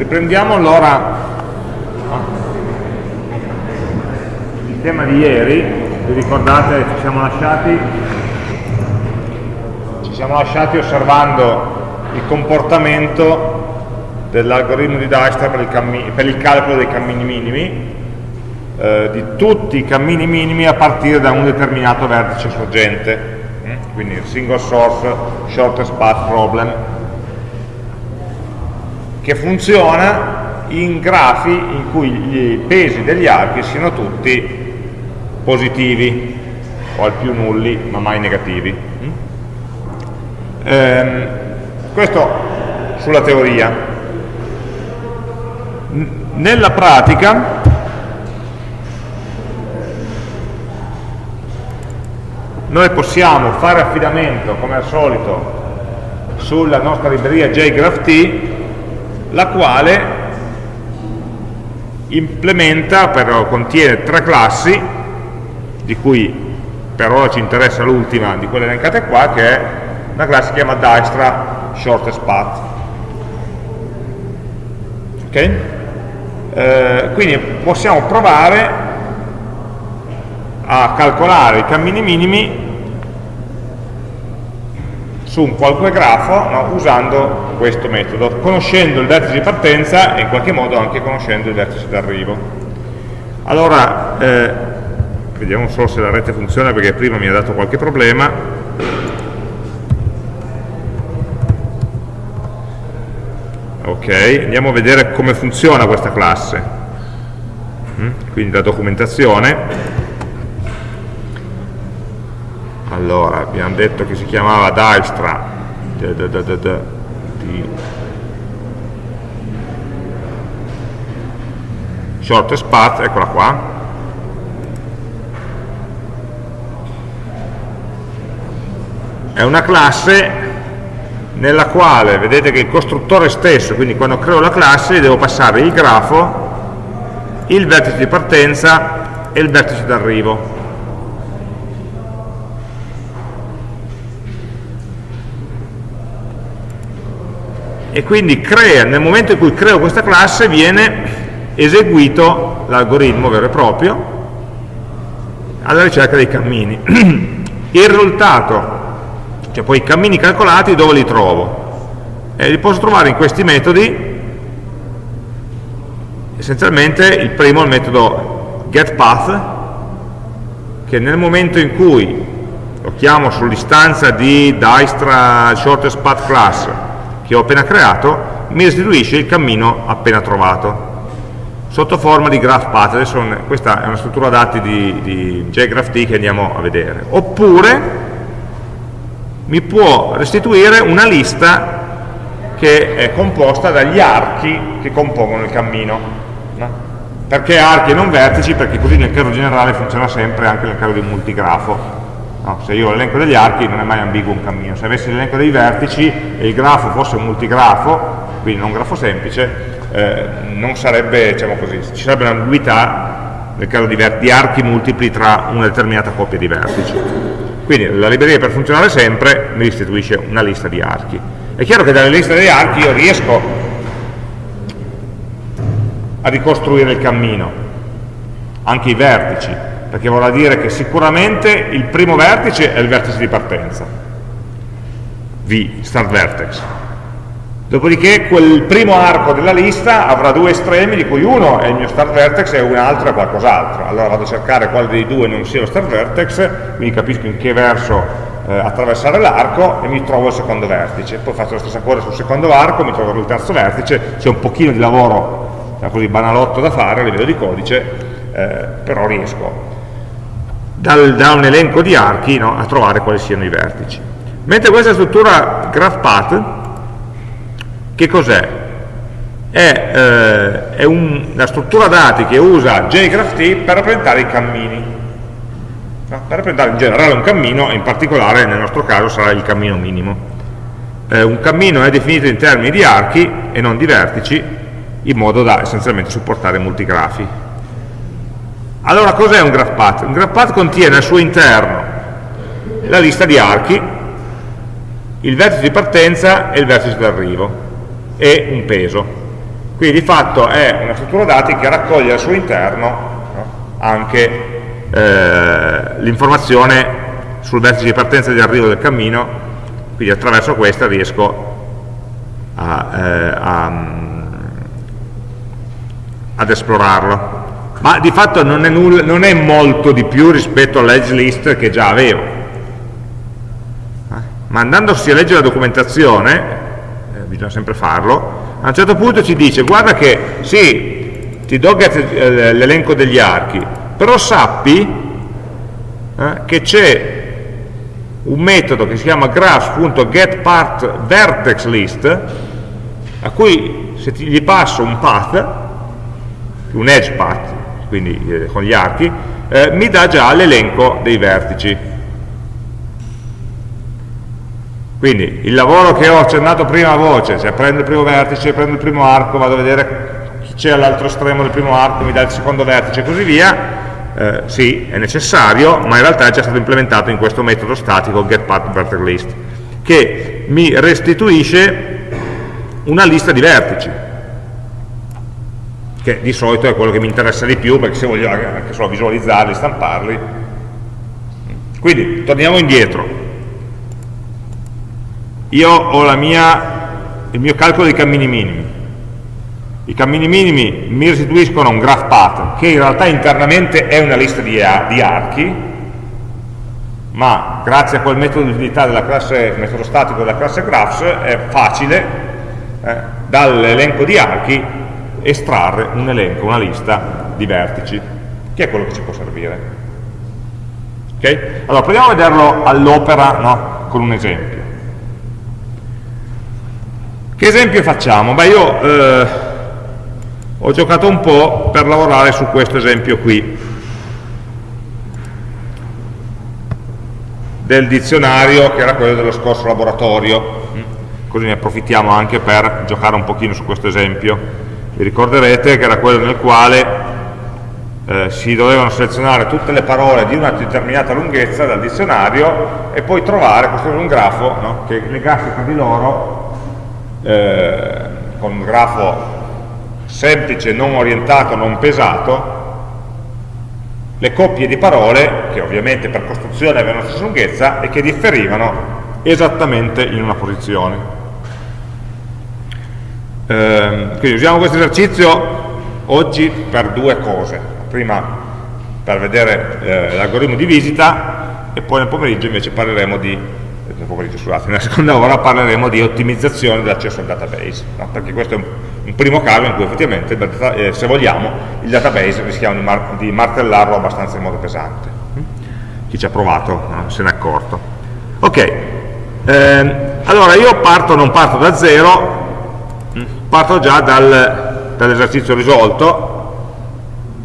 Riprendiamo allora il tema di ieri, vi ricordate ci siamo lasciati, ci siamo lasciati osservando il comportamento dell'algoritmo di Dijkstra per, per, il calcolo dei cammini minimi, eh, di tutti i cammini minimi a partire da un determinato vertice sorgente, mm? quindi il single source shortest path problem, che funziona in grafi in cui i pesi degli archi siano tutti positivi o al più nulli ma mai negativi. Ehm, questo sulla teoria. Nella pratica noi possiamo fare affidamento come al solito sulla nostra libreria JGraphT la quale implementa, però contiene tre classi, di cui per ora ci interessa l'ultima di quelle elencate qua, che è una classe che si chiama Dijkstra Shortest Path. Ok? Eh, quindi possiamo provare a calcolare i cammini minimi su un qualche grafo no, usando questo metodo, conoscendo il vertice di partenza e in qualche modo anche conoscendo il vertice d'arrivo. Allora, eh, vediamo solo se la rete funziona perché prima mi ha dato qualche problema. Ok, andiamo a vedere come funziona questa classe. Mm, quindi la documentazione allora abbiamo detto che si chiamava Dijkstra. Di shortest path, eccola qua. È una classe nella quale vedete che il costruttore stesso, quindi quando creo la classe devo passare il grafo, il vertice di partenza e il vertice d'arrivo e quindi crea, nel momento in cui creo questa classe viene eseguito l'algoritmo vero e proprio alla ricerca dei cammini. Il risultato, cioè poi i cammini calcolati dove li trovo? Eh, li posso trovare in questi metodi, essenzialmente il primo è il metodo getPath, che nel momento in cui lo chiamo sull'istanza di Dijkstra shortest path class che ho appena creato mi restituisce il cammino appena trovato sotto forma di graph path adesso questa è una struttura dati di, di JGraphT che andiamo a vedere oppure mi può restituire una lista che è composta dagli archi che compongono il cammino no? perché archi e non vertici? perché così nel caso generale funziona sempre anche nel caso di multigrafo No, se io ho l'elenco degli archi non è mai ambiguo un cammino, se avessi l'elenco dei vertici e il grafo fosse un multigrafo, quindi non un grafo semplice, eh, non sarebbe, diciamo così, ci sarebbe un'ambiguità nel caso di, di, archi multipli tra una determinata coppia di vertici. Quindi la libreria per funzionare sempre mi restituisce una lista di archi. È chiaro che dalle liste degli archi io riesco a ricostruire il cammino, anche i vertici, perché vorrà dire che sicuramente il primo vertice è il vertice di partenza, V, start vertex. Dopodiché quel primo arco della lista avrà due estremi, di cui uno è il mio start vertex e un altro è qualcos'altro. Allora vado a cercare quale dei due non sia lo start vertex, quindi capisco in che verso eh, attraversare l'arco e mi trovo il secondo vertice. Poi faccio la stessa cosa sul secondo arco, mi trovo il terzo vertice, c'è un pochino di lavoro così banalotto da fare a livello di codice, eh, però riesco dal, da un elenco di archi no, a trovare quali siano i vertici. Mentre questa struttura GraphPath, che cos'è? È, eh, è un, una struttura dati che usa JGraphT per rappresentare i cammini. No? Per rappresentare in generale un cammino, e in particolare nel nostro caso sarà il cammino minimo. Eh, un cammino è definito in termini di archi e non di vertici, in modo da essenzialmente supportare multigrafi. Allora cos'è un graph path? Un graph path contiene al suo interno la lista di archi, il vertice di partenza e il vertice d'arrivo e un peso. Quindi di fatto è una struttura dati che raccoglie al suo interno no, anche eh, l'informazione sul vertice di partenza e di arrivo del cammino, quindi attraverso questa riesco a, eh, a, ad esplorarlo. Ma di fatto non è, nulla, non è molto di più rispetto all'edge list che già avevo. Eh? Ma andandosi a leggere la documentazione, eh, bisogna sempre farlo, a un certo punto ci dice guarda che sì, ti do eh, l'elenco degli archi, però sappi eh, che c'è un metodo che si chiama graphs.getPartVertexList a cui se ti, gli passo un path, un edge path, quindi eh, con gli archi, eh, mi dà già l'elenco dei vertici. Quindi il lavoro che ho accennato prima a voce, cioè prendo il primo vertice, prendo il primo arco, vado a vedere chi c'è all'altro estremo del primo arco, mi dà il secondo vertice e così via, eh, sì, è necessario, ma in realtà è già stato implementato in questo metodo statico getPathVertexList, che mi restituisce una lista di vertici che di solito è quello che mi interessa di più perché se voglio anche solo visualizzarli, stamparli. Quindi torniamo indietro. Io ho mia, il mio calcolo dei cammini minimi. I cammini minimi mi restituiscono un graph path che in realtà internamente è una lista di, di archi ma grazie a quel metodo di utilità classe, metodo statico della classe graphs è facile eh, dall'elenco di archi estrarre un elenco, una lista di vertici, che è quello che ci può servire. Okay? Allora, proviamo a vederlo all'opera no? con un esempio. Che esempio facciamo? Beh, io eh, ho giocato un po' per lavorare su questo esempio qui, del dizionario che era quello dello scorso laboratorio, così ne approfittiamo anche per giocare un pochino su questo esempio vi ricorderete che era quello nel quale eh, si dovevano selezionare tutte le parole di una determinata lunghezza dal dizionario e poi trovare, costruire un grafo no? che legasse tra di loro eh, con un grafo semplice, non orientato, non pesato le coppie di parole che ovviamente per costruzione avevano la stessa lunghezza e che differivano esattamente in una posizione eh, quindi usiamo questo esercizio oggi per due cose. Prima per vedere eh, l'algoritmo di visita e poi nel pomeriggio invece parleremo di nel pomeriggio, scusate, nella seconda ora parleremo di ottimizzazione dell'accesso al database, no? perché questo è un, un, primo caso in cui effettivamente, eh, se vogliamo, il database rischiamo di, mar di, martellarlo abbastanza in modo pesante. Chi ci ha provato no? se n'è accorto. Ok, eh, allora io parto, non parto da zero, parto già dal, dall'esercizio risolto,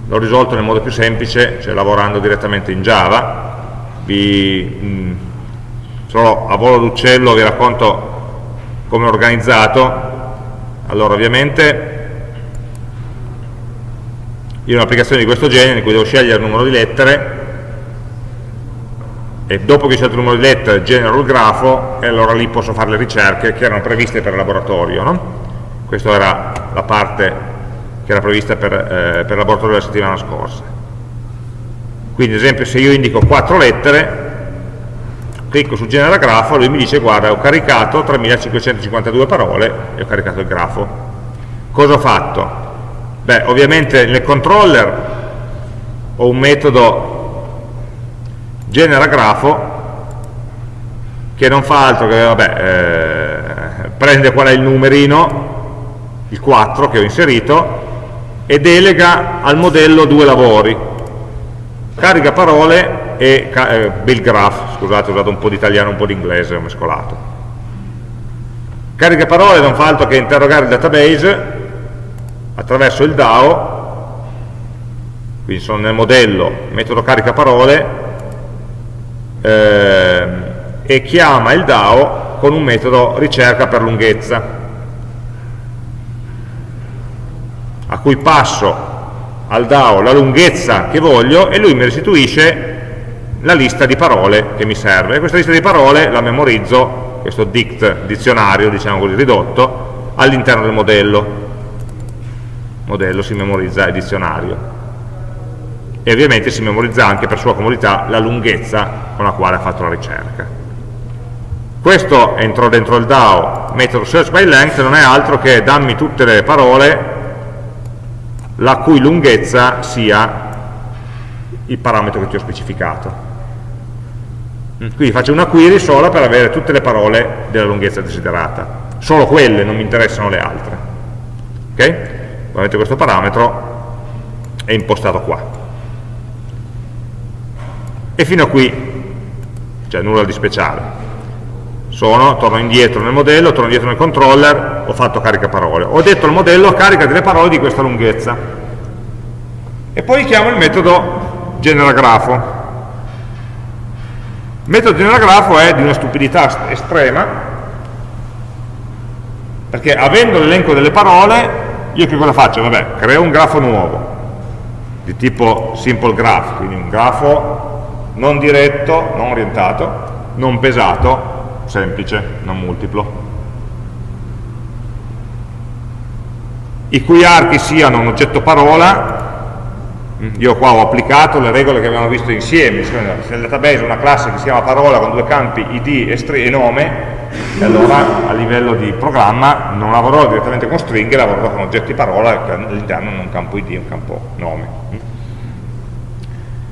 l'ho risolto nel modo più semplice, cioè lavorando direttamente in Java, vi, mh, mm, solo a volo d'uccello vi racconto come ho organizzato, allora ovviamente io ho un'applicazione di questo genere in cui devo scegliere il numero di lettere e dopo che ho scelto il numero di lettere genero il grafo e allora lì posso fare le ricerche che erano previste per il laboratorio. No? Questa era la parte che era prevista per, eh, per laboratorio della settimana scorsa quindi ad esempio se io indico quattro lettere clicco su genera grafo lui mi dice guarda ho caricato 3552 parole e ho caricato il grafo cosa ho fatto? beh ovviamente nel controller ho un metodo genera grafo che non fa altro che vabbè, eh, prende qual è il numerino il 4 che ho inserito, e delega al modello due lavori, carica parole e eh, build graph, scusate ho usato un po' di italiano un po' di inglese, ho mescolato. Carica parole non fa altro che interrogare il database attraverso il DAO, quindi sono nel modello metodo carica parole, eh, e chiama il DAO con un metodo ricerca per lunghezza a cui passo al DAO la lunghezza che voglio e lui mi restituisce la lista di parole che mi serve. E questa lista di parole la memorizzo, questo dict, dizionario, diciamo così, ridotto, all'interno del modello. modello si memorizza il dizionario e ovviamente si memorizza anche per sua comodità la lunghezza con la quale ha fatto la ricerca. Questo entrò dentro il DAO, metodo search by length non è altro che dammi tutte le parole la cui lunghezza sia il parametro che ti ho specificato. Quindi faccio una query sola per avere tutte le parole della lunghezza desiderata. Solo quelle, non mi interessano le altre. Ok? Ovviamente questo parametro è impostato qua e fino a qui cioè nulla di speciale sono, torno indietro nel modello, torno indietro nel controller, ho fatto carica parole. Ho detto al modello carica delle parole di questa lunghezza. E poi chiamo il metodo generagrafo. Il metodo generagrafo è di una stupidità estrema, perché avendo l'elenco delle parole, io che cosa faccio? Vabbè, creo un grafo nuovo, di tipo simple graph, quindi un grafo non diretto, non orientato, non pesato, semplice, non multiplo. I cui archi siano un oggetto parola, io qua ho applicato le regole che abbiamo visto insieme, se nel database una classe che si chiama parola con due campi id e, nome, e allora a livello di programma non lavorerò direttamente con stringhe, lavorerò con oggetti parola che all'interno hanno un campo id e un campo nome.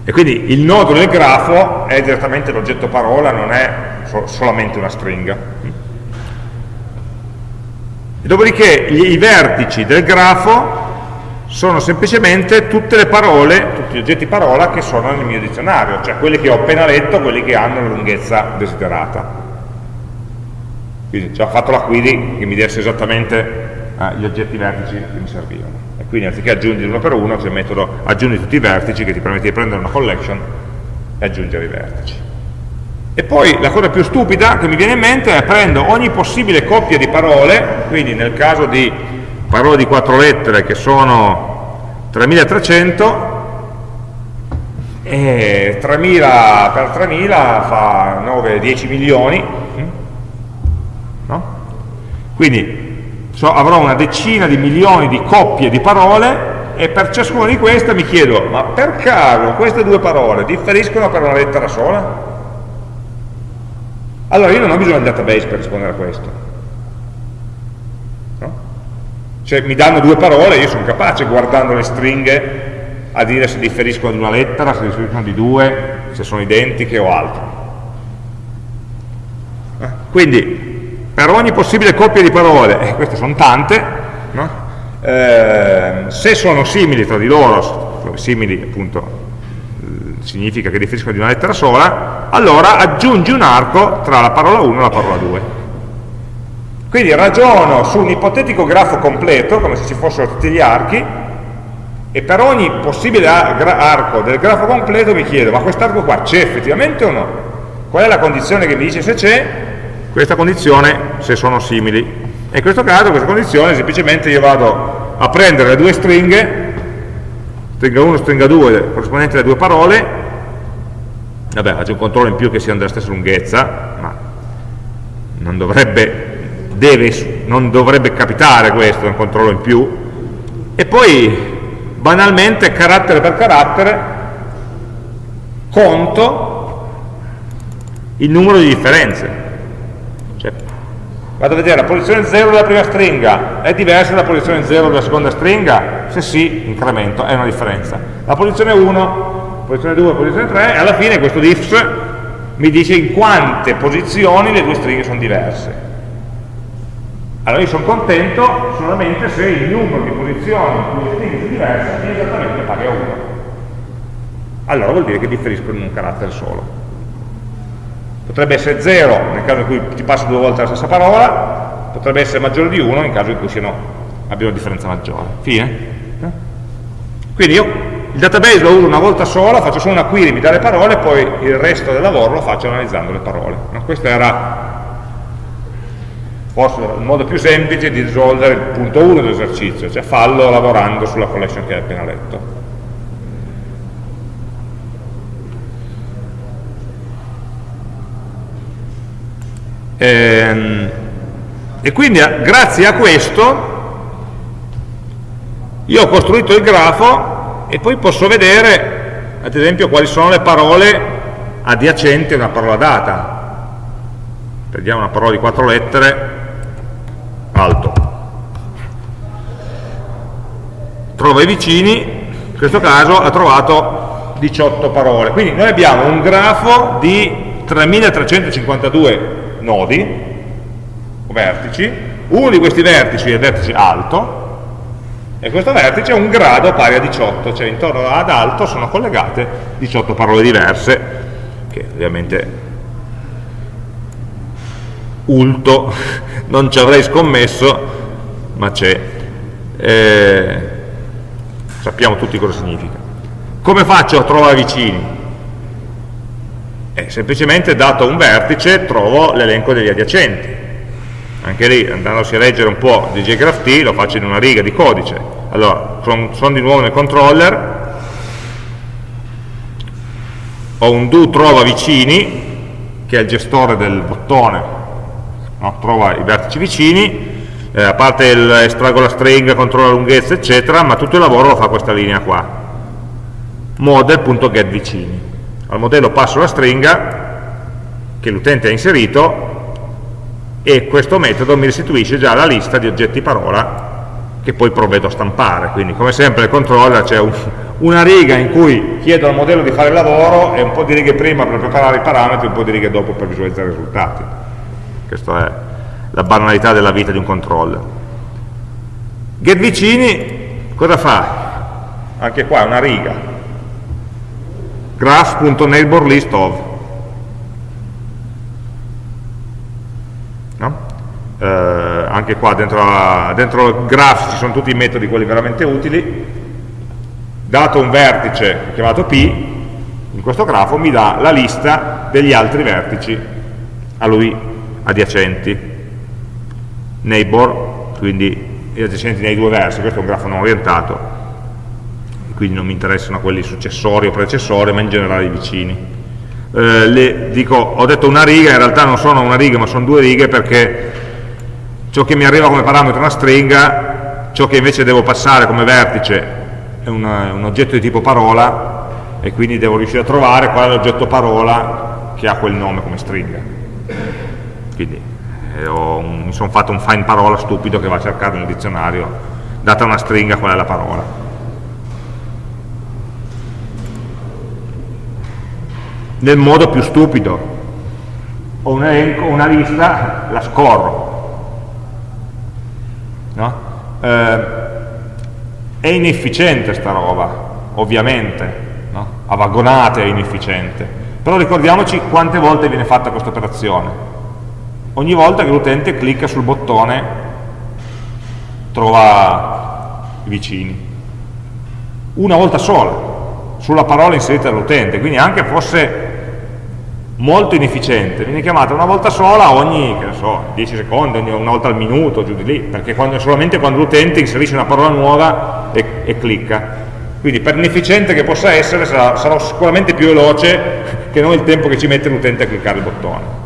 E quindi il nodo del grafo è direttamente l'oggetto parola, non è so solamente una stringa. E dopodiché gli, i vertici del grafo sono semplicemente tutte le parole, tutti gli oggetti parola che sono nel mio dizionario, cioè quelli che ho appena letto, quelli che hanno la lunghezza desiderata. Quindi ho fatto la query che mi desse esattamente eh, gli oggetti vertici che mi servivano. Quindi anziché aggiungere uno per uno c'è il metodo aggiungi tutti i vertici che ti permette di prendere una collection e aggiungere i vertici. E poi la cosa più stupida che mi viene in mente è prendo ogni possibile coppia di parole quindi nel caso di parole di quattro lettere che sono 3300 e 3000 per 3000 fa 9-10 milioni no? quindi so, avrò una decina di milioni di coppie di parole e per ciascuna di queste mi chiedo, ma per caso queste due parole differiscono per una lettera sola? Allora io non ho bisogno del database per rispondere a questo. No? Cioè mi danno due parole, io sono capace guardando le stringhe a dire se differiscono di una lettera, se differiscono di due, se sono identiche o altro. Eh? Quindi per ogni possibile coppia di parole, e queste sono tante, no? eh, se sono simili tra di loro, simili appunto eh, significa che differiscono di una lettera sola, allora aggiungi un arco tra la parola 1 e la parola 2. Quindi ragiono su un ipotetico grafo completo, come se ci fossero tutti gli archi, e per ogni possibile arco del grafo completo mi chiedo, ma quest'arco qua c'è effettivamente o no? Qual è la condizione che mi dice se c'è? Questa condizione se sono simili. E in questo caso questa condizione semplicemente io vado a prendere le due stringhe, stringa 1 stringa 2 corrispondenti alle due parole, vabbè faccio un controllo in più che siano della stessa lunghezza, ma non dovrebbe, deve, non dovrebbe capitare questo, un controllo in più, e poi banalmente carattere per carattere conto il numero di differenze vado a vedere la posizione 0 della prima stringa è diversa dalla posizione 0 della seconda stringa? Se sì, incremento, è una differenza. La posizione 1, posizione 2, posizione 3, e alla fine questo diffs mi dice in quante posizioni le due stringhe sono diverse. Allora io sono contento solamente se il numero di posizioni in cui le stringhe sono diverse è esattamente pari a 1. Allora vuol dire che differiscono in un carattere solo potrebbe essere 0 nel caso in cui ti passo due volte la stessa parola, potrebbe essere maggiore di 1 nel caso in cui siano, abbiano una differenza maggiore. Fine? Quindi io il database lo uso una volta sola, faccio solo una query, mi dà le parole, poi il resto del lavoro lo faccio analizzando le parole. No? Questo era forse il modo più semplice di risolvere il punto 1 dell'esercizio, cioè fallo lavorando sulla collection che hai appena letto. E quindi grazie a questo io ho costruito il grafo e poi posso vedere, ad esempio, quali sono le parole adiacenti a una parola data. Prendiamo una parola di quattro lettere, alto. Trova i vicini, in questo caso ha trovato 18 parole. Quindi noi abbiamo un grafo di 3352 nodi, o vertici, uno di questi vertici è il vertice alto, e questo vertice ha un grado pari a 18, cioè intorno ad alto sono collegate 18 parole diverse, che ovviamente ulto non ci avrei scommesso, ma c'è. Eh, sappiamo tutti cosa significa. Come faccio a trovare vicini? Eh, semplicemente dato un vertice trovo l'elenco degli adiacenti. Anche lì andandosi a leggere un po' di JGraphT lo faccio in una riga di codice. Allora sono son di nuovo nel controller. Ho un do trova vicini che è il gestore del bottone. No? trova i vertici vicini. Eh, a parte il estraggo la stringa, controlla la lunghezza eccetera ma tutto il lavoro lo fa questa linea qua. model.getVicini al modello passo la stringa che l'utente ha inserito e questo metodo mi restituisce già la lista di oggetti parola che poi provvedo a stampare. Quindi come sempre nel controller c'è un, una riga in cui chiedo al modello di fare il lavoro e un po' di righe prima per preparare i parametri e un po' di righe dopo per visualizzare i risultati. Questa è la banalità della vita di un controller. Get vicini cosa fa? anche qua una riga graph.neighborListOf eh, anche qua dentro, a, dentro graph ci sono tutti i metodi, quelli veramente utili, dato un vertice chiamato P, in questo grafo mi dà la lista degli altri vertici a lui adiacenti, neighbor, quindi adiacenti nei due versi, questo è un grafo non orientato, quindi non mi interessano quelli successori o precessori, ma in generale i vicini. Eh, le, dico, ho detto una riga, in realtà non sono una riga, ma sono due righe perché ciò che mi arriva come parametro è una stringa, ciò che invece devo passare come vertice è una, un oggetto di tipo parola e quindi devo riuscire a trovare qual è l'oggetto parola che ha quel nome come stringa. Quindi eh, un, mi sono fatto un find parola stupido che va a cercare nel dizionario, data una stringa qual è la parola. Nel modo più stupido, ho un elenco, una lista, la scorro, no? eh, è inefficiente sta roba ovviamente no? a vagonate è inefficiente. Però ricordiamoci quante volte viene fatta questa operazione. Ogni volta che l'utente clicca sul bottone trova i vicini. Una volta sola sulla parola inserita dall'utente. Quindi anche fosse molto inefficiente, viene chiamata una volta sola ogni, so, 10 secondi, ogni, una volta al minuto, giù di lì, perché quando, solamente quando l'utente inserisce una parola nuova e, e, clicca. Quindi per inefficiente che possa essere sarà, sarà, sicuramente più veloce che non il tempo che ci mette l'utente a cliccare il bottone.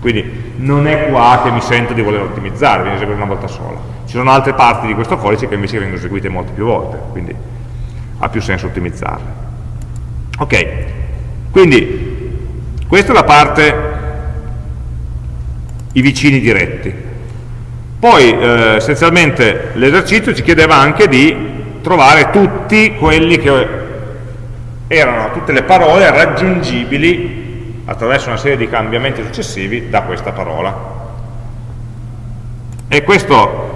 Quindi non è qua che mi sento di voler ottimizzare, viene eseguito una volta sola. Ci sono altre parti di questo codice che invece vengono eseguite molte più volte, quindi ha più senso ottimizzarle. Ok, quindi questa è la parte i vicini diretti. Poi eh, essenzialmente l'esercizio ci chiedeva anche di trovare tutti quelli che erano tutte le parole raggiungibili attraverso una serie di cambiamenti successivi da questa parola. E questo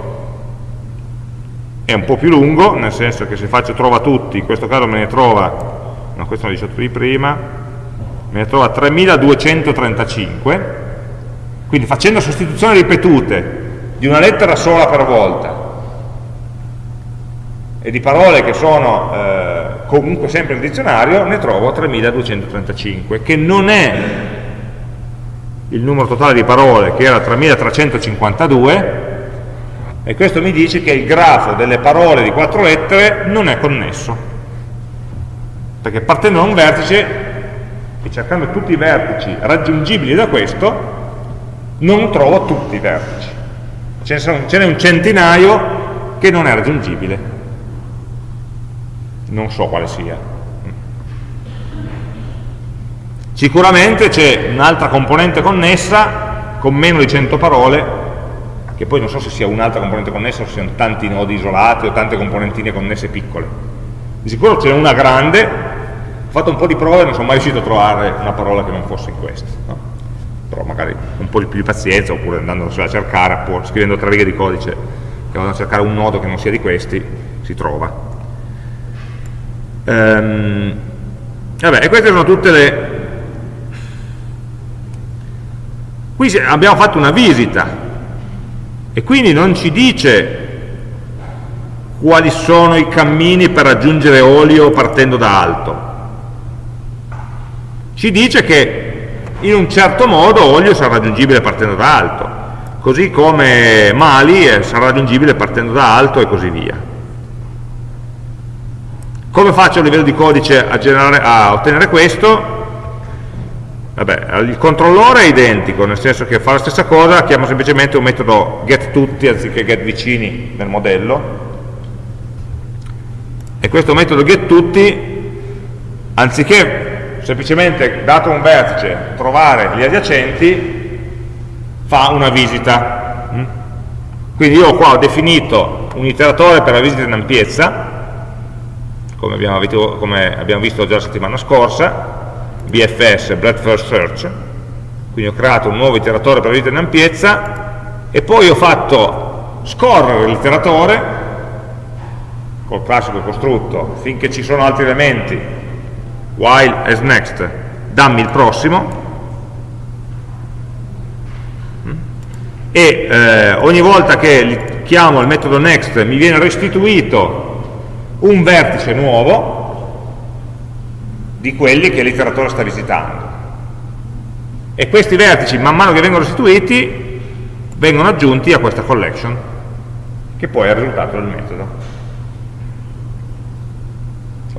è un po' più lungo, nel senso che se faccio trova tutti, in questo caso me ne trova, no questo l'ho 18 di prima, ne trova 3235 quindi facendo sostituzioni ripetute di una lettera sola per volta e di parole che sono eh, comunque sempre nel dizionario ne trovo 3235 che non è il numero totale di parole che era 3352 e questo mi dice che il grafo delle parole di quattro lettere non è connesso. Perché partendo da un vertice cercando tutti i vertici raggiungibili da questo non trovo tutti i vertici ce n'è un centinaio che non è raggiungibile non so quale sia. Sicuramente c'è un'altra componente connessa con meno di 100 parole, che poi non so se sia un'altra componente connessa o se siano tanti nodi isolati o tante componentine connesse piccole. Di sicuro c'è una grande, ho fatto un po' di prove e non sono mai riuscito a trovare una parola che non fosse in questa. No? Però magari un po' di più di pazienza, oppure andando a cercare, scrivendo tre righe di codice, che vanno a cercare un nodo che non sia di questi, si trova. Ehm, vabbè, e queste sono tutte le... Qui abbiamo fatto una visita e quindi non ci dice quali sono i cammini per raggiungere olio partendo da alto. Ci dice che in un certo modo olio sarà raggiungibile partendo da alto, così come Mali sarà raggiungibile partendo da alto e così via. Come faccio a livello di codice a, generare, a ottenere questo? Vabbè, il controllore è identico, nel senso che fa la stessa cosa, chiamo semplicemente un metodo getTutti anziché getVicini nel modello, e questo metodo getTutti, anziché semplicemente, dato un vertice, trovare gli adiacenti, fa una visita. Mm? Quindi io qua ho definito un iteratore per la visita in ampiezza, come abbiamo, visto, come abbiamo visto già la settimana scorsa, BFS, Breadth First Search, quindi ho creato un nuovo iteratore per la visita in ampiezza e poi ho fatto scorrere l'iteratore col classico costrutto finché ci sono altri elementi while as next dammi il prossimo e eh, ogni volta che chiamo il metodo next mi viene restituito un vertice nuovo di quelli che l'iteratore sta visitando. E questi vertici, man mano che vengono restituiti, vengono aggiunti a questa collection, che poi è il risultato del metodo.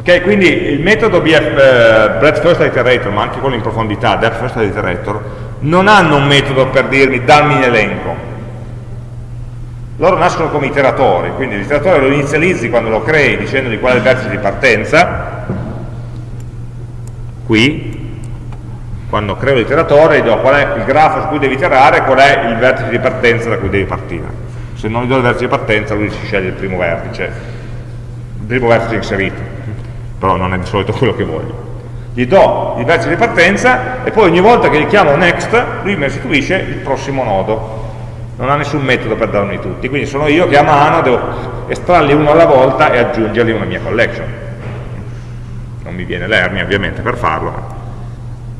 Ok, quindi il metodo BF, eh, breadth first iterator, ma anche quello in profondità, depth first iterator, non hanno un metodo per dirmi dammi un elenco, loro nascono come iteratori, quindi l'iteratore lo inizializzi quando lo crei dicendogli qual è il vertice di partenza, qui, quando creo l'iteratore gli do qual è il grafo su cui devi iterare qual è il vertice di partenza da cui devi partire. Se non gli do il vertice di partenza lui si sceglie il primo vertice, il primo vertice inserito, però non è di solito quello che voglio. Gli do il vertice di partenza e poi ogni volta che gli chiamo next lui mi restituisce il prossimo nodo non ha nessun metodo per darmi tutti, quindi sono io che a mano devo estrarli uno alla volta e aggiungerli a una mia collection. Non mi viene l'ernia ovviamente per farlo, ma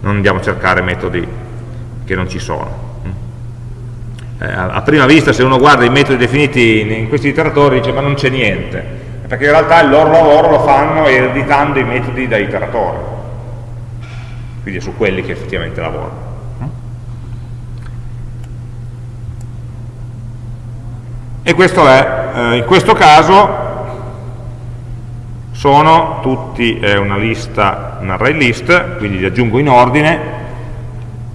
non andiamo a cercare metodi che non ci sono. Eh, a prima vista se uno guarda i metodi definiti in questi iteratori dice ma non c'è niente, perché in realtà il loro lavoro lo fanno ereditando i metodi da iteratore, quindi è su quelli che effettivamente lavorano. e questo è, eh, in questo caso sono tutti, è una lista, un array list, quindi li aggiungo in ordine,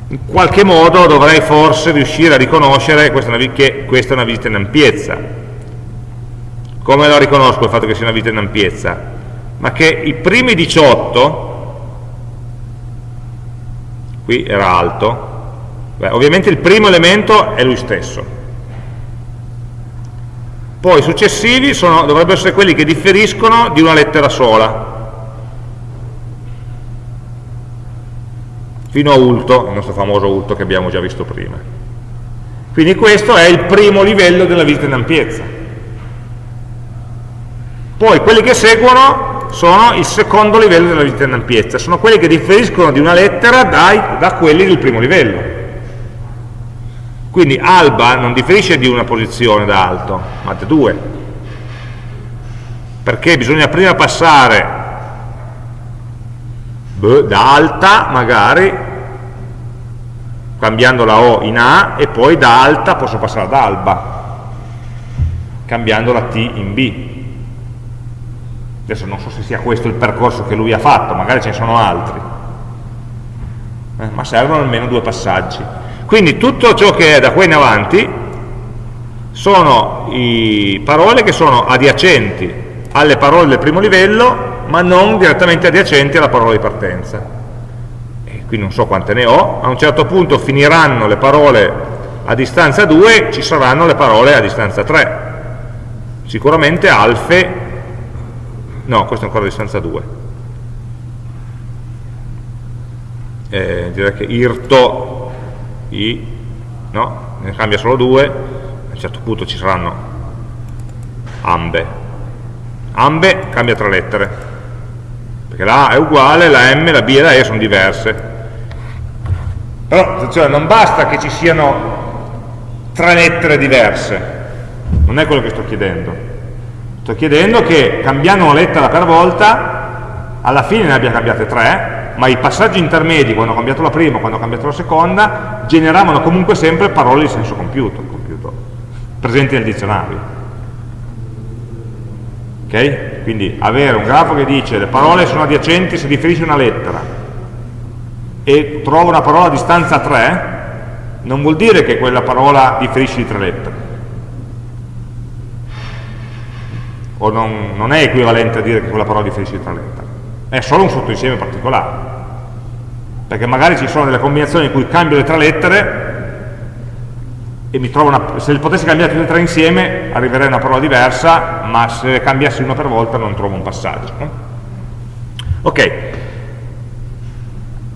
in qualche modo dovrei forse riuscire a riconoscere questa che questa è una visita in ampiezza. Come lo riconosco il fatto che sia una visita in ampiezza? Ma che i primi 18, qui era alto, beh, ovviamente il primo elemento è lui stesso, poi i successivi sono, dovrebbero essere quelli che differiscono di una lettera sola, fino a ulto, il nostro famoso ulto che abbiamo già visto prima. Quindi questo è il primo livello della visita in ampiezza. Poi quelli che seguono sono il secondo livello della visita in ampiezza, sono quelli che differiscono di una lettera dai, da quelli del primo livello. Quindi alba non differisce di una posizione da alto, ma da due. Perché bisogna prima passare da alta, magari, cambiando la O in A, e poi da alta posso passare ad alba, cambiando la T in B. Adesso non so se sia questo il percorso che lui ha fatto, magari ce ne sono altri. Eh, ma servono almeno due passaggi. Quindi tutto ciò che è da qua in avanti sono parole che sono adiacenti alle parole del primo livello ma non direttamente adiacenti alla parola di partenza. E qui non so quante ne ho, a un certo punto finiranno le parole a distanza 2, ci saranno le parole a distanza 3. Sicuramente alfe, no, questo è ancora a distanza 2. Eh, direi che irto, i, no, ne cambia solo 2, a un certo punto ci saranno ambe, ambe cambia tre lettere, perché la A è uguale, la M, la B e la E sono diverse. Però, attenzione, non basta che ci siano tre lettere diverse, non è quello che sto chiedendo. Sto chiedendo che cambiando una lettera per volta, alla fine ne abbia cambiate tre, ma i passaggi intermedi, quando ho cambiato la prima, quando ho cambiato la seconda, generavano comunque sempre parole di senso compiuto, compiuto presenti nel dizionario. Okay? Quindi avere un grafo che dice le parole sono adiacenti se differisce una lettera e trovo una parola a distanza 3, non vuol dire che quella parola differisce di tre lettere. O non, non è equivalente a dire che quella parola differisce di tre lettere. È solo un sottoinsieme particolare. Perché magari ci sono delle combinazioni in cui cambio le tre lettere e mi trovo una, se potessi cambiare tutte e tre insieme arriverei a una parola diversa, ma se cambiassi una per volta non trovo un passaggio. Ok,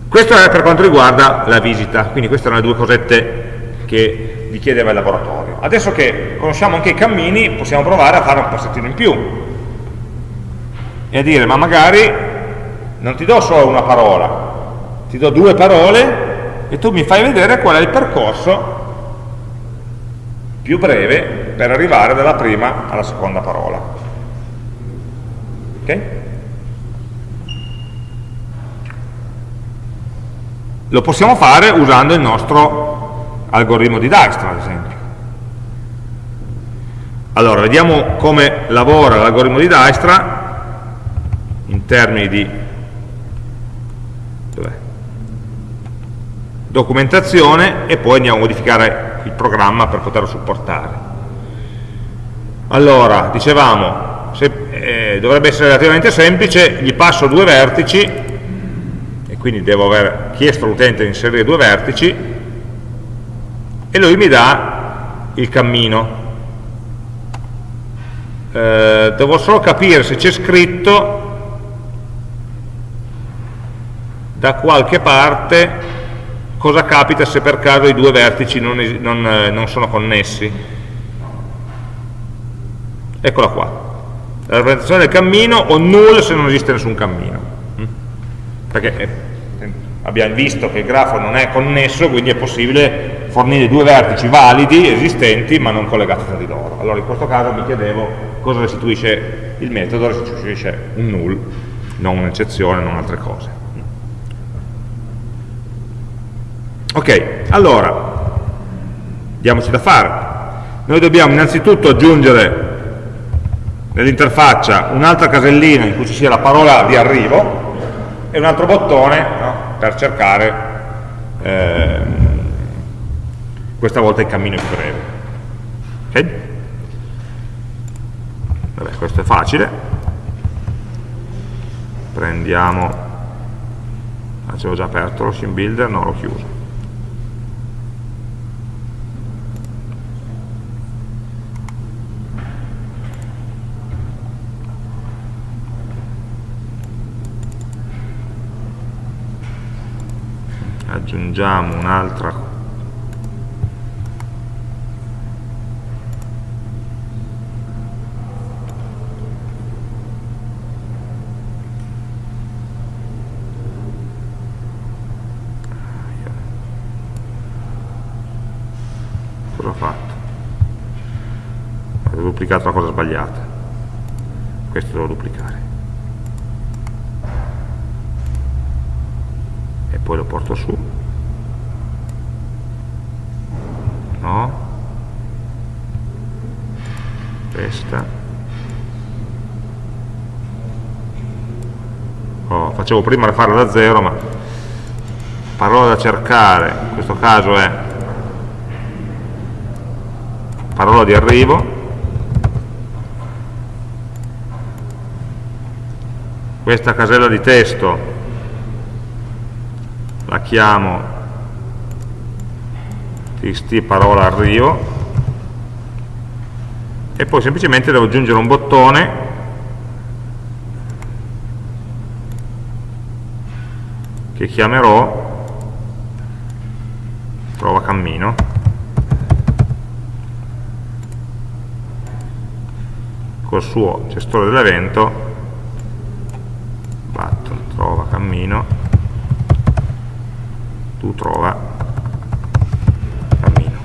questo è per quanto riguarda la visita, quindi queste erano le due cosette che vi chiedeva il laboratorio. Adesso che conosciamo anche i cammini, possiamo provare a fare un passettino in più e a dire, ma magari non ti do solo una parola, ti do due parole e tu mi fai vedere qual è il percorso più breve per arrivare dalla prima alla seconda parola. Ok? Lo possiamo fare usando il nostro algoritmo di Dijkstra, ad esempio. Allora, vediamo come lavora l'algoritmo di Dijkstra in termini di documentazione e poi andiamo a modificare il programma per poterlo supportare. Allora, dicevamo, se, eh, dovrebbe essere relativamente semplice, gli passo due vertici, e quindi devo aver chiesto all'utente di inserire due vertici, e lui mi dà il cammino. Eh, devo solo capire se c'è scritto da qualche parte cosa capita se per caso i due vertici non, non, eh, non sono connessi eccola qua la rappresentazione del cammino o null se non esiste nessun cammino mm? perché eh, abbiamo visto che il grafo non è connesso quindi è possibile fornire due vertici validi, esistenti ma non collegati tra di loro allora in questo caso mi chiedevo cosa restituisce il metodo restituisce un null non un'eccezione, non altre cose Ok, allora, diamoci da fare. Noi dobbiamo innanzitutto aggiungere nell'interfaccia un'altra casellina in cui ci sia la parola di arrivo e un altro bottone no, per cercare eh, questa volta il cammino più breve. Ok? Vabbè, questo è facile. Prendiamo, l'avevo già aperto lo sim builder, no, l'ho chiuso. aggiungiamo un'altra cosa ho fatto? ho duplicato la cosa sbagliata. Questo devo duplicare. E poi lo porto su. No? Questa oh, facevo prima farla da zero ma parola da cercare. In questo caso è parola di arrivo questa casella di testo. La chiamo txt parola arrivo e poi semplicemente devo aggiungere un bottone. Che chiamerò trova cammino. Col suo gestore dell'evento button trova cammino tu trova cammino.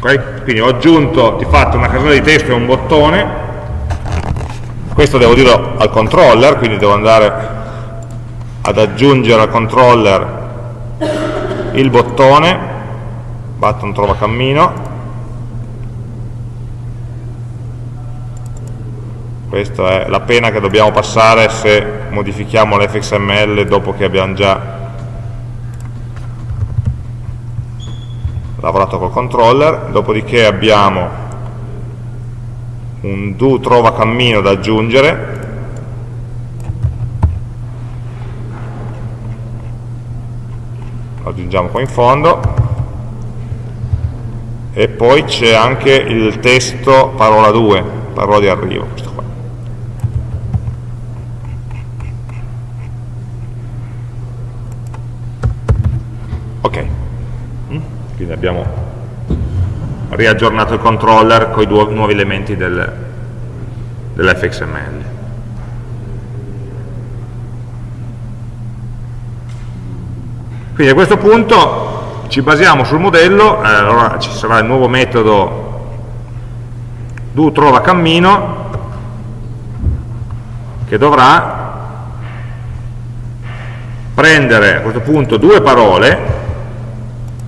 Ok? quindi ho aggiunto di fatto una casella di testo e un bottone. Questo devo dirlo al controller quindi devo andare ad aggiungere al controller il bottone. Button trova cammino questa è la pena che dobbiamo passare se modifichiamo l'fxml dopo che abbiamo già lavorato col controller. Dopodiché abbiamo un do trova cammino da aggiungere. Lo aggiungiamo qua in fondo. E poi c'è anche il testo parola 2, parola di arrivo, Ok, mm? quindi abbiamo riaggiornato il controller con i nuovi elementi del, dell'fxml. Quindi a questo punto ci basiamo sul modello, eh, allora ci sarà il nuovo metodo do trova cammino che dovrà prendere a questo punto due parole,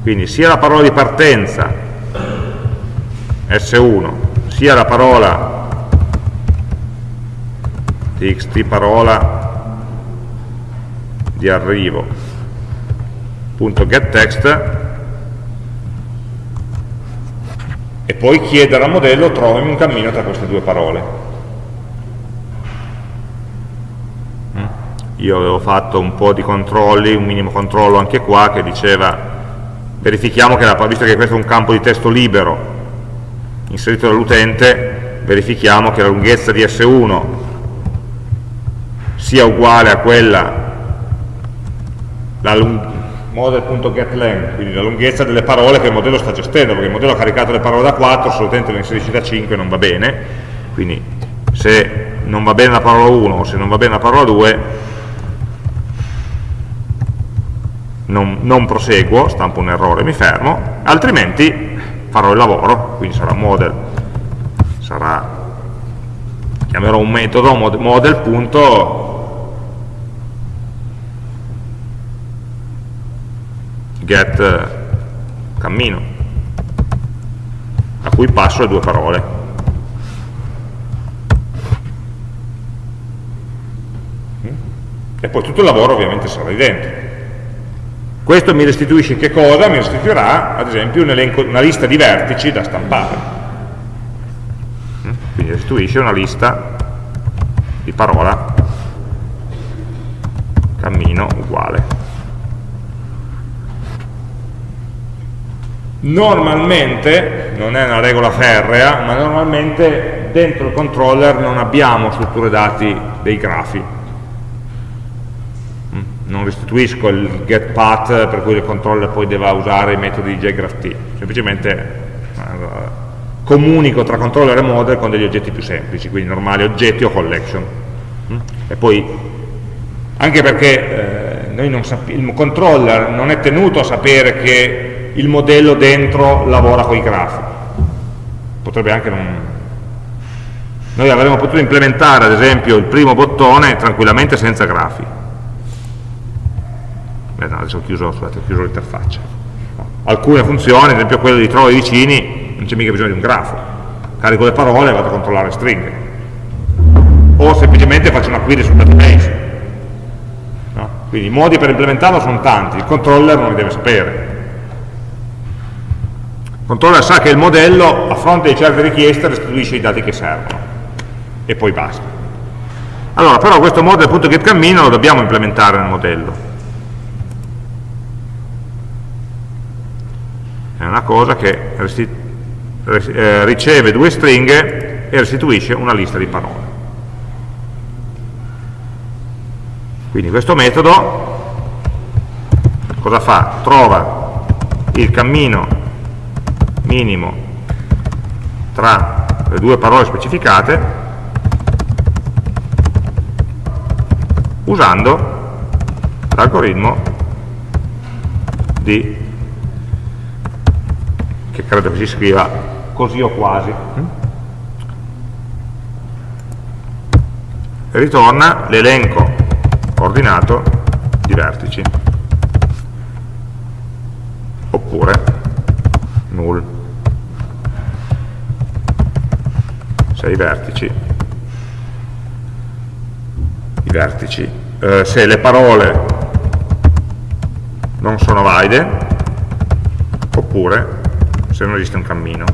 quindi sia la parola di partenza S1, sia la parola txt parola di arrivo .getText e poi chiedere al modello trovami un cammino tra queste due parole. Mm. Io avevo fatto un po' di controlli, un minimo controllo anche qua che diceva verifichiamo che, la, visto che questo è un campo di testo libero inserito dall'utente, verifichiamo che la lunghezza di S1 sia uguale a quella la, model.getLength, quindi la lunghezza delle parole che il modello sta gestendo, perché il modello ha caricato le parole da 4, se l'utente le inserisce da 5 non va bene, quindi se non va bene la parola 1 o se non va bene la parola 2 non, non proseguo, stampo un errore e mi fermo, altrimenti farò il lavoro, quindi sarà model, sarà, chiamerò un metodo model.model get cammino, a cui passo le due parole. E poi tutto il lavoro ovviamente sarà lì dentro. Questo mi restituisce che cosa? Mi restituirà ad esempio un elenco, una lista di vertici da stampare. Mm? Quindi restituisce una lista di parola cammino uguale Normalmente, non è una regola ferrea, ma normalmente dentro il controller non abbiamo strutture dati dei grafi. Non restituisco il getPath per cui il controller poi deve usare i metodi di jgraph semplicemente eh, comunico tra controller e model con degli oggetti più semplici, quindi normali oggetti o collection. Mm, e poi, anche perché eh, il controller non è tenuto a sapere che il modello dentro lavora con i grafi. Potrebbe anche non... Noi avremmo potuto implementare, ad esempio, il primo bottone tranquillamente senza grafi. Beh, no, adesso ho chiuso, l'interfaccia. Alcune funzioni, ad esempio quella di trova i vicini, non c'è mica bisogno di un grafo. Carico le parole e vado a controllare stringhe. O semplicemente faccio una query sul database. No? Quindi i modi per implementarlo sono tanti, il controller non li deve sapere Il controller sa che il modello, a fronte di certe richieste, restituisce i dati che servono. E poi basta. Allora, però questo model.getCammino lo dobbiamo implementare nel modello. Una cosa che eh, riceve due stringhe e restituisce una lista di parole. Quindi questo metodo cosa fa? Trova il cammino minimo tra le due parole specificate usando l'algoritmo di che credo che si scriva così o quasi. E ritorna l'elenco ordinato di vertici. Oppure null. Se i vertici. I vertici. Eh, se le parole non sono valide oppure se non esiste un cammino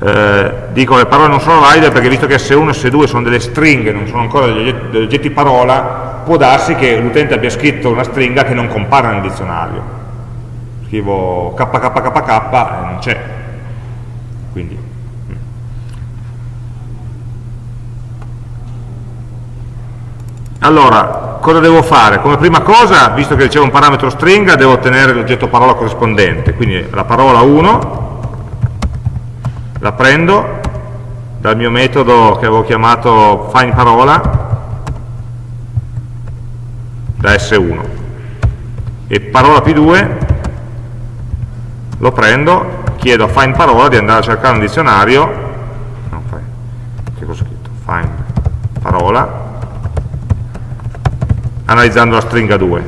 eh, dico le parole non sono valide perché visto che S1 e S2 sono delle stringhe, non sono ancora degli oggetti, degli oggetti parola, può darsi che l'utente abbia scritto una stringa che non compare nel dizionario. Scrivo kkkk e non c'è. Quindi. Allora, cosa devo fare? Come prima cosa, visto che ricevo un parametro stringa, devo ottenere l'oggetto parola corrispondente, quindi la parola 1 la prendo dal mio metodo che avevo chiamato findParola da S1 e parola P2 lo prendo, chiedo a findParola di andare a cercare un dizionario. No, che ho scritto? findParola analizzando la stringa 2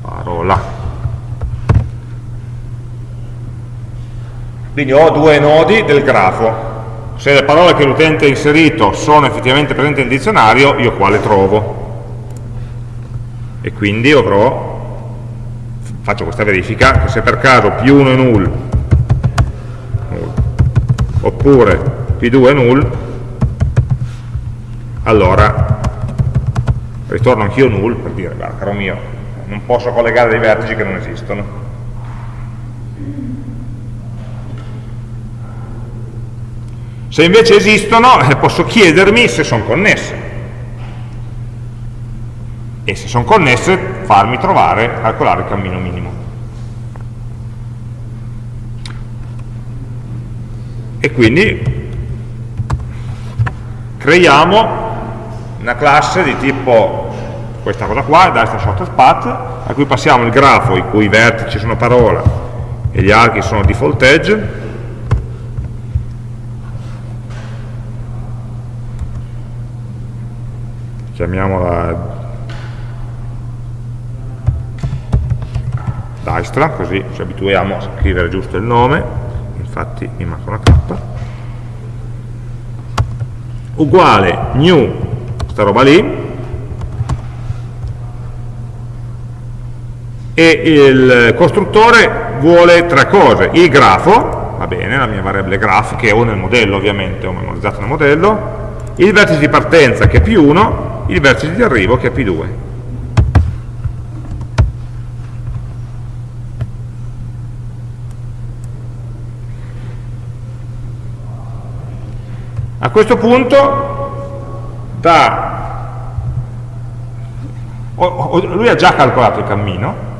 parola Quindi ho due nodi del grafo. Se le parole che l'utente ha inserito sono effettivamente presenti nel dizionario, io qua le trovo. E quindi avrò, faccio questa verifica, che se per caso P1 è null, null oppure P2 è null, allora ritorno anch'io null per dire, guarda caro mio, non posso collegare dei vertici che non esistono. Se invece esistono, eh, posso chiedermi se sono connesse. E se sono connesse, farmi trovare, calcolare il cammino minimo. E quindi creiamo una classe di tipo questa cosa qua, destra shortest path, a cui passiamo il grafo i cui vertici sono parola e gli archi sono default edge, chiamiamola Dijkstra, così ci abituiamo a scrivere giusto il nome, infatti mi manca una K, uguale new, questa roba lì, e il costruttore vuole tre cose, il grafo, va bene, la mia variabile graph, che ho nel modello ovviamente, ho memorizzato nel modello, il vertice di partenza che è più 1 il vertice di arrivo che è P2. A questo punto da, lui ha già calcolato il cammino,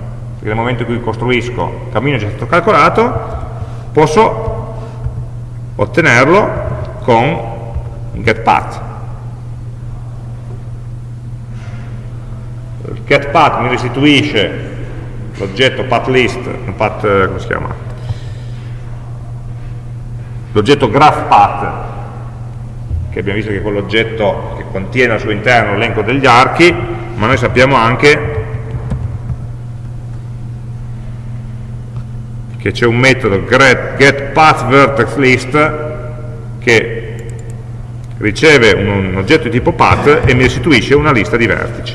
perché nel momento in cui costruisco il cammino già stato calcolato, posso ottenerlo con getPath getPath mi restituisce l'oggetto pathlist, path, eh, come si chiama? L'oggetto graphPath, che abbiamo visto che è quell'oggetto che contiene al suo interno l'elenco degli archi, ma noi sappiamo anche che c'è un metodo getPathVertexList che riceve un, un oggetto di tipo path e mi restituisce una lista di vertici.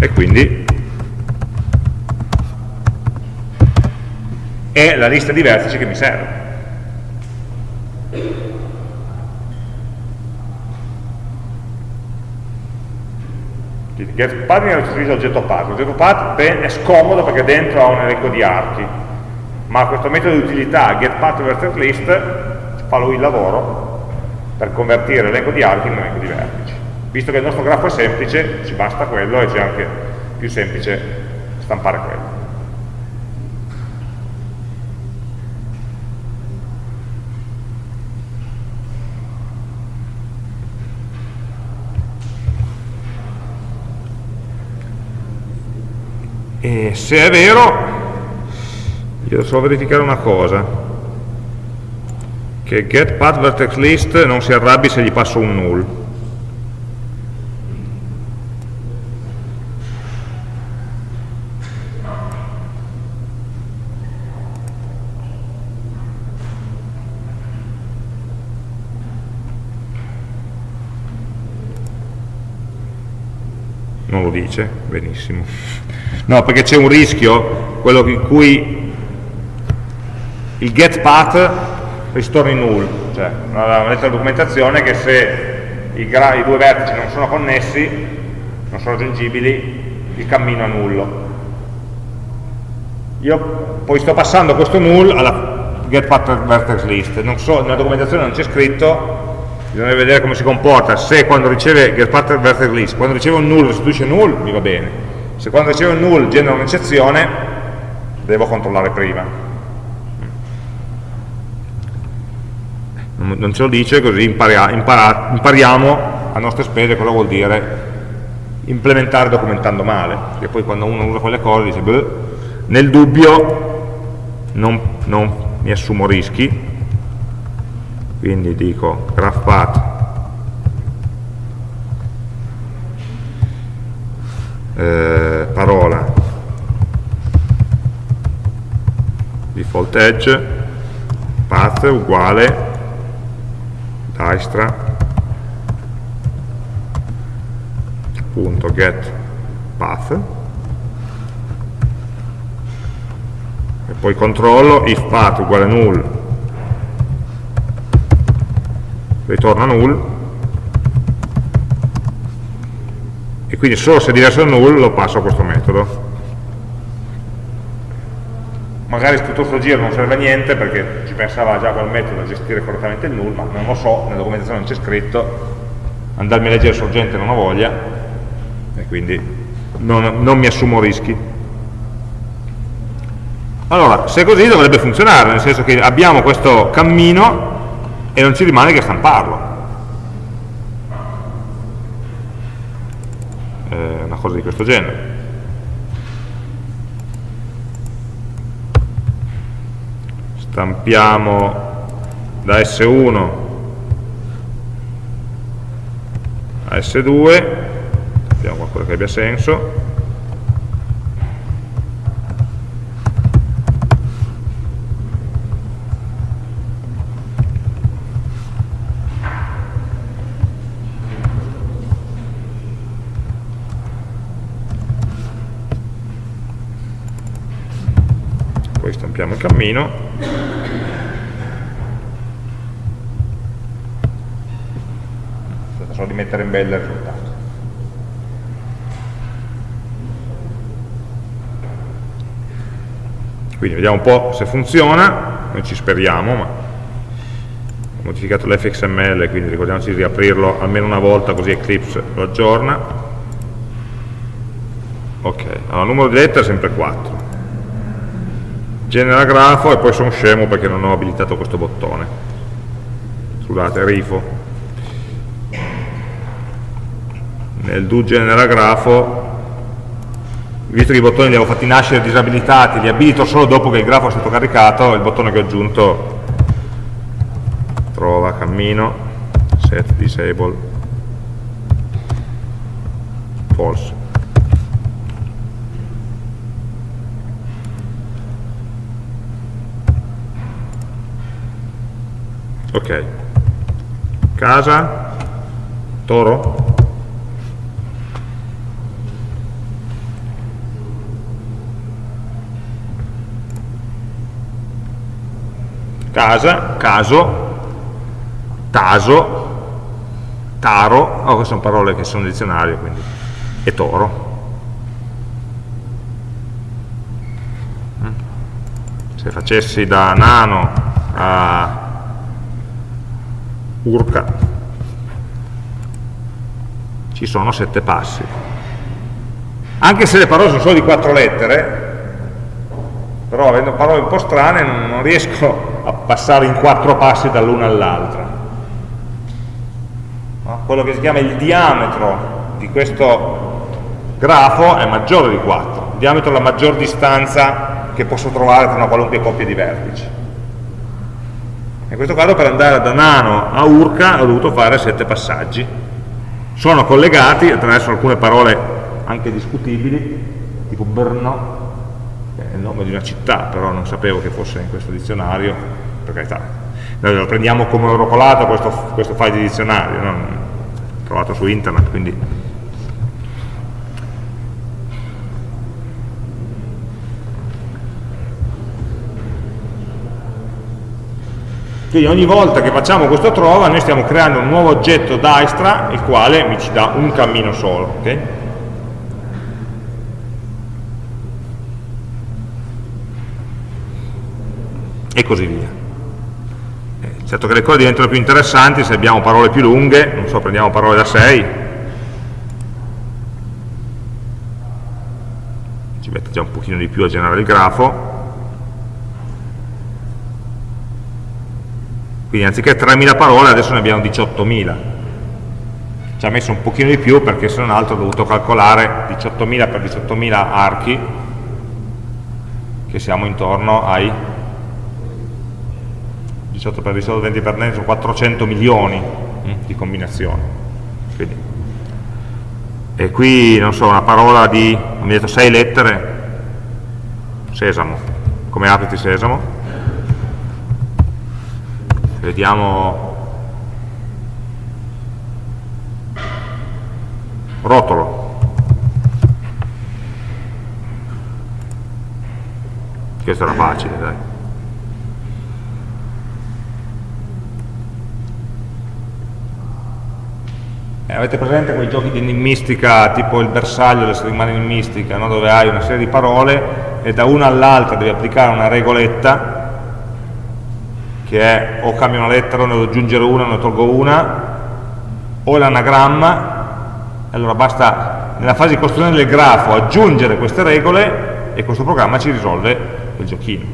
E quindi è la lista di vertici che mi serve. Get path mi restituisce l'oggetto path. L'oggetto path è scomodo perché dentro ha un elenco di archi, ma questo metodo di utilità getPath fa lui il lavoro per convertire l'elenco di archi in un elenco di vertici. Visto che il nostro grafo è semplice, ci basta quello e c'è anche più semplice stampare quello. E se è vero, devo verificare una cosa, che getPathVertexList non si arrabbi se gli passo un null. Non lo dice, benissimo. No, perché c'è un rischio, quello in cui il get path ritorni null, cioè una lettera di documentazione che se i, i, due vertici non sono connessi, non sono raggiungibili, il cammino è nullo. Io poi sto passando questo null alla get path vertex list, so, nella documentazione non c'è scritto, bisogna vedere come si comporta, se quando riceve get path vertex list, quando riceve un null restituisce null, mi va bene, se quando ricevo un null genera un'eccezione, devo controllare prima. Non ce lo dice, così imparia, impara, impariamo a nostre spese cosa vuol dire implementare documentando male, perché poi quando uno usa quelle cose dice, beh, nel dubbio non, non mi assumo rischi, quindi dico graph path eh, parola. Default edge path uguale destra punto get path. E poi controllo if path uguale null. Ritorna null e quindi solo se è diverso da null lo passo a questo metodo. Magari tutto questo giro non serve a niente perché ci pensava già quel metodo a gestire correttamente il null ma non lo so, nella documentazione non c'è scritto. Andarmi a leggere sorgente non ho voglia e quindi non, non mi assumo rischi. Allora, se è così dovrebbe funzionare, nel senso che abbiamo questo cammino e non ci rimane che stamparlo. Cosa di questo genere. Stampiamo da S1 a S2, vediamo qualcosa che abbia senso, stampiamo il cammino. Solo di mettere in bella il risultato quindi vediamo un po' se funziona. Noi ci speriamo ma ho modificato l'fxml quindi ricordiamoci di riaprirlo almeno una volta così Eclipse lo aggiorna. Ok, allora il numero di lettere è sempre 4 genera grafo e poi sono scemo perché non ho abilitato questo bottone. Scusate, rifo. Nel do genera grafo visto che i bottoni li avevo fatti nascere disabilitati li abilito solo dopo che il grafo è stato caricato il bottone che ho aggiunto trova cammino set disable. False ok. Casa. Toro. Casa, caso, taso, taro, oh, queste sono parole che sono nel dizionario, quindi, e toro. Mm. Se facessi da nano a urca, ci sono sette passi. Anche se le parole sono solo di quattro lettere, però avendo parole un po' strane non, non riesco a passare in quattro passi dall'una all'altra. Quello che si chiama il diametro di questo grafo è maggiore di 4, il diametro è la maggior distanza che posso trovare tra una qualunque coppia di vertici. In questo caso per andare da nano a urca ho dovuto fare sette passaggi. Sono collegati attraverso alcune parole anche discutibili, tipo Brno, è il nome di una città, però non sapevo che fosse in questo dizionario, per carità. Noi lo prendiamo come oro colato questo, questo file di dizionario, no? trovato su internet, quindi Quindi ogni volta che facciamo questo trova noi stiamo creando un nuovo oggetto Dijkstra il quale mi ci dà un cammino solo. Okay? e così via. Eh, certo che le cose diventano più interessanti se abbiamo parole più lunghe, non so, prendiamo parole da 6, ci mette già un pochino di più a generare il grafo, quindi anziché 3.000 parole adesso ne abbiamo 18.000, ci ha messo un pochino di più perché se non altro ho dovuto calcolare 18.000 per 18.000 archi, che siamo intorno ai 18 per 18, 20 per 20 sono 400 milioni mm, di combinazioni. Quindi. E qui, non so, una parola di, mi detto 6 lettere, sesamo, come apriti sesamo. Vediamo rotolo. Questo era facile, dai. Eh, avete presente quei giochi di enigmistica tipo il bersaglio delle settimane enigmistica, no? dove hai una serie di parole e da una all'altra devi applicare una regoletta che è o cambio una lettera, ne devo aggiungere una, ne tolgo una, o l'anagramma, allora basta nella fase di costruzione del grafo aggiungere queste regole e questo programma ci risolve il giochino,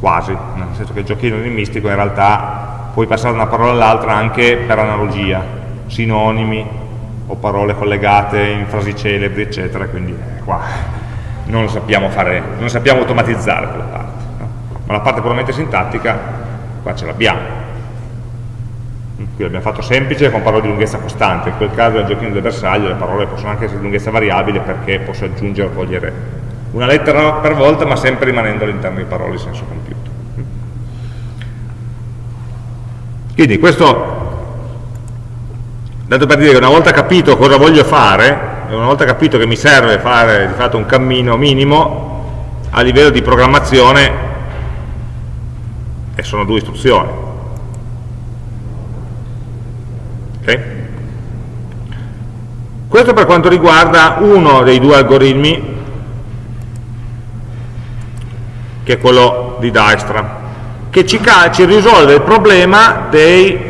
quasi, nel senso che il giochino enigmistico in realtà puoi passare da una parola all'altra anche per analogia, sinonimi o parole collegate in frasi celebri, eccetera, quindi eh, qua non lo sappiamo fare, non sappiamo automatizzare? Ma la parte puramente sintattica qua ce l'abbiamo. Qui l'abbiamo fatto semplice con parole di lunghezza costante, in quel caso nel giochino del bersaglio le parole possono anche essere di lunghezza variabile perché posso aggiungere o togliere una lettera per volta ma sempre rimanendo all'interno di parole di senso compiuto. Quindi questo dato per dire che una volta capito cosa voglio fare, una volta capito che mi serve fare di fatto un cammino minimo, a livello di programmazione, e sono due istruzioni. Okay? Questo per quanto riguarda uno dei due algoritmi, che è quello di Dijkstra, che ci, ci risolve il problema dei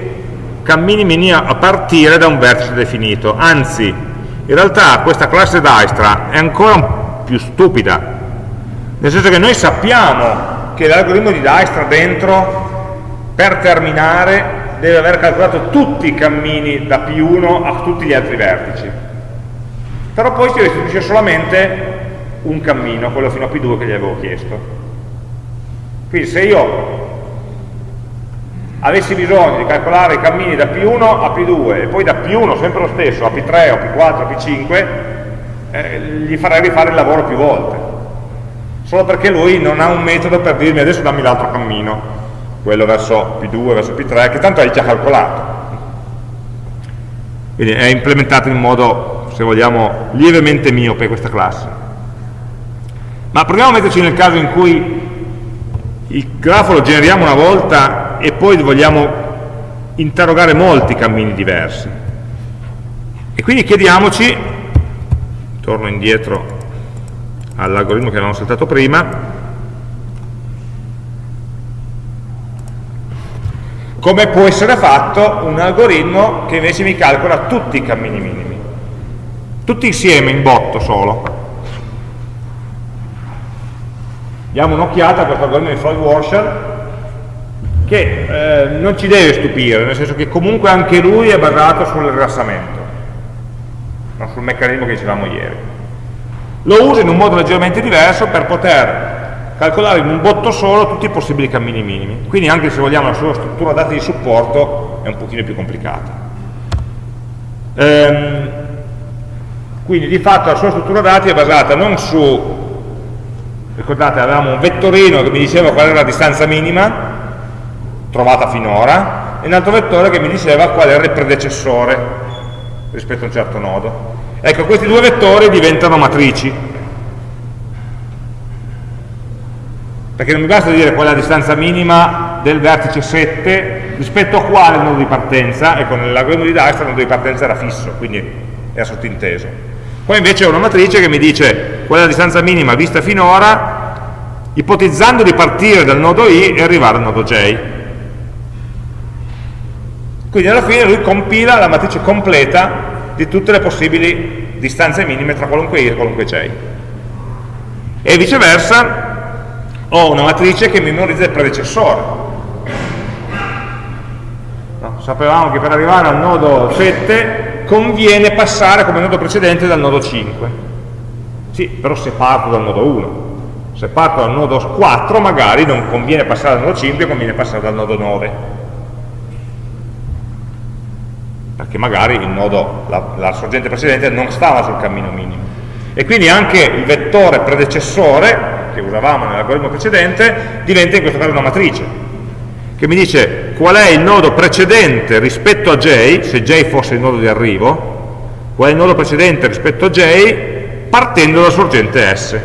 cammini mini a partire da un vertice definito, anzi in realtà questa classe Dijkstra è ancora più stupida, nel senso che noi sappiamo che l'algoritmo di Dijkstra dentro per terminare deve aver calcolato tutti i cammini da P1 a tutti gli altri vertici. Però poi si restituisce solamente un cammino, quello fino a P2 che gli avevo chiesto. Quindi se io avessi bisogno di calcolare i cammini da P1 a P2 e poi da P1 sempre lo stesso a P3 o P4 o P5 eh, gli farei rifare il lavoro più volte solo perché lui non ha un metodo per dirmi adesso dammi l'altro cammino quello verso P2, verso P3, che tanto hai già calcolato. Quindi è implementato in modo, se vogliamo, lievemente miope questa classe. Ma proviamo a metterci nel caso in cui il grafo lo generiamo una volta e poi vogliamo interrogare molti cammini diversi. E quindi chiediamoci, torno indietro all'algoritmo che avevamo saltato prima, come può essere fatto un algoritmo che invece mi calcola tutti i cammini minimi, tutti insieme in botto solo. Diamo un'occhiata a questo algoritmo di Floyd Washer che eh, non ci deve stupire, nel senso che comunque anche lui è basato sul rilassamento, non sul meccanismo che dicevamo ieri. Lo uso in un modo leggermente diverso per poter calcolare in un botto solo tutti i possibili cammini minimi. Quindi anche se vogliamo la sua struttura dati di supporto è un pochino più complicata. Ehm, quindi di fatto la sua struttura dati è basata non su, ricordate avevamo un vettorino che mi diceva qual era la distanza minima trovata finora e un altro vettore che mi diceva qual era il predecessore rispetto a un certo nodo. Ecco, questi due vettori diventano matrici perché non mi basta dire qual è la distanza minima del vertice 7 rispetto a quale nodo di partenza, ecco nell'algoritmo di Dijkstra il nodo di partenza era fisso, quindi era sottinteso. Poi invece ho una matrice che mi dice qual è la distanza minima vista finora, ipotizzando di partire dal nodo I e arrivare al nodo J. Quindi alla fine lui compila la matrice completa di tutte le possibili distanze minime tra qualunque I e qualunque J. E viceversa, ho una matrice che memorizza il predecessore. No, sapevamo che per arrivare al nodo 7 conviene passare come nodo precedente dal nodo 5. Sì, però se parto dal nodo 1. Se parto dal nodo 4 magari non conviene passare dal nodo 5, conviene passare dal nodo 9. Perché magari il nodo, la, la sorgente precedente non stava sul cammino minimo. E quindi anche il vettore predecessore che usavamo nell'algoritmo precedente diventa in questo caso una matrice che mi dice qual è il nodo precedente rispetto a J, se J fosse il nodo di arrivo, qual è il nodo precedente rispetto a J partendo dalla sorgente S.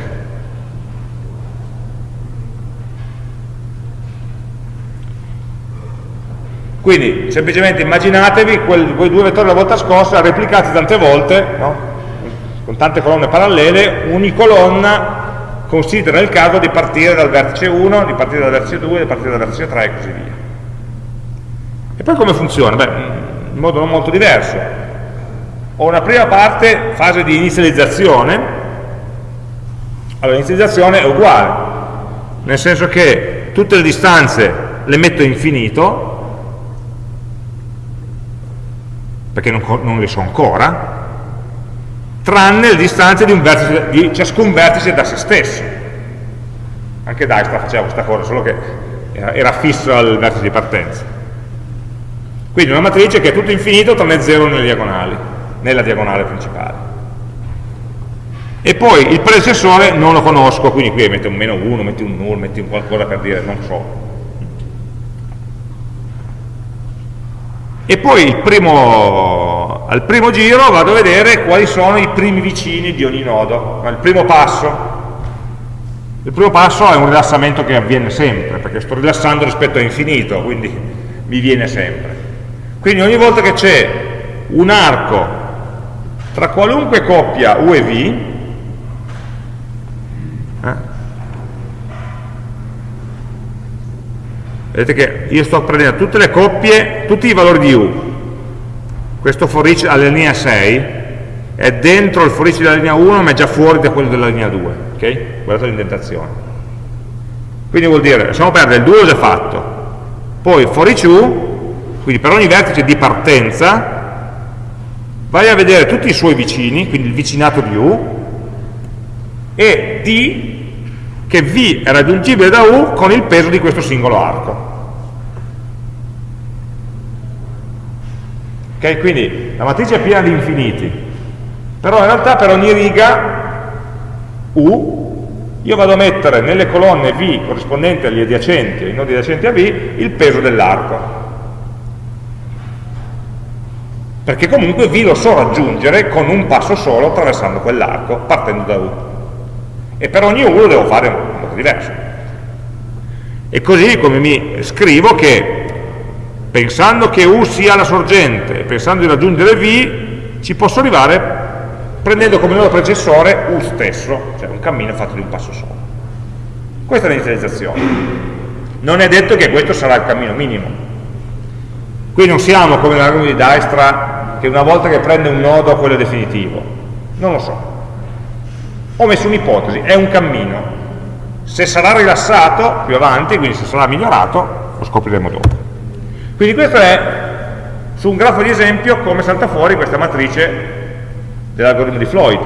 Quindi semplicemente immaginatevi quel, quei due vettori la volta scorsa replicati tante volte, no? con tante colonne parallele, ogni colonna considera il caso di partire dal vertice 1, di partire dal vertice 2, di partire dal vertice 3 e così via. E poi come funziona? Beh, in modo non molto diverso. Ho una prima parte, fase di inizializzazione, allora l'inizializzazione è uguale, nel senso che tutte le distanze le metto infinito, perché non, non le so ancora, tranne le distanze di, vertice, di ciascun vertice da se stesso. Anche Dijkstra faceva questa cosa, solo che era, fisso al vertice di partenza. Quindi una matrice che è tutto infinito tranne 0 nelle diagonali, nella diagonale principale. E poi il predecessore non lo conosco, quindi qui metti un meno 1, metti un null, metti un qualcosa per dire non so. E poi primo al primo giro vado a vedere quali sono i primi vicini di ogni nodo, il primo passo. Il primo passo è un rilassamento che avviene sempre, perché sto rilassando rispetto a infinito, quindi mi viene sempre. Quindi ogni volta che c'è un arco tra qualunque coppia U e V, eh, vedete che io sto prendendo tutte le coppie, tutti i valori di U, questo for each alla linea 6 è dentro il for each della linea 1 ma è già fuori da quello della linea 2 ok? guardate l'indentazione. Quindi vuol dire, lasciamo perdere, il 2 l'ho già fatto. Poi for each u quindi per ogni vertice di partenza vai a vedere tutti i suoi vicini quindi il vicinato di u e d che v è raggiungibile da u con il peso di questo singolo arco Okay? Quindi la matrice è piena di infiniti, però in realtà per ogni riga U io vado a mettere nelle colonne V corrispondenti agli adiacenti, ai nodi adiacenti a V, il peso dell'arco. Perché comunque V lo so raggiungere con un passo solo attraversando quell'arco, partendo da U. E per lo devo fare in modo diverso. E così come mi scrivo che pensando che U sia la sorgente pensando di raggiungere V, ci posso arrivare prendendo come nodo precessore U stesso, cioè un cammino fatto di un passo solo. Questa è l'inizializzazione. Non è detto che questo sarà il cammino minimo. Qui non siamo come nell'algoritmo di Dijkstra, che una volta che prende un nodo quello è definitivo. Non lo so. Ho messo un'ipotesi, è un cammino. Se sarà rilassato più avanti, quindi se sarà migliorato, lo scopriremo dopo. Quindi questo è, su un grafo di esempio, come salta fuori questa matrice dell'algoritmo di Floyd.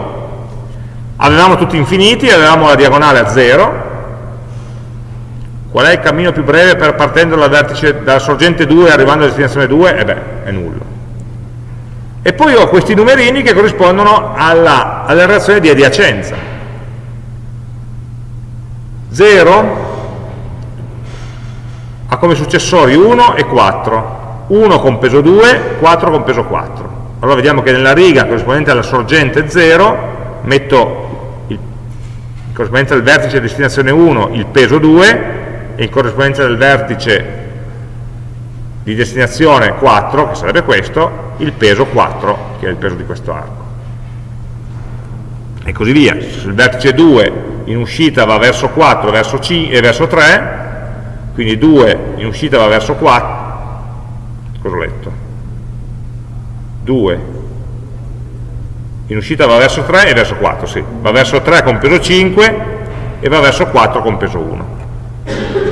Avevamo tutti infiniti, avevamo la diagonale a 0, qual è il cammino più breve per partendo dal vertice, dalla sorgente 2 arrivando alla destinazione 2? E beh, è nullo. E poi ho questi numerini che corrispondono alla, alla relazione di adiacenza. 0 ha come successori 1 e 4, 1 con peso 2, 4 con peso 4 allora vediamo che nella riga corrispondente alla sorgente 0 metto in corrispondenza del vertice di destinazione 1 il peso 2 e in corrispondenza del vertice di destinazione 4, che sarebbe questo, il peso 4, che è il peso di questo arco. E così via. Se il vertice 2 in uscita va verso 4 verso C, e verso 3, quindi 2 in uscita va verso 4, cosa ho letto? 2 in uscita va verso 3 e verso 4, sì, va verso 3 con peso 5 e va verso 4 con peso 1.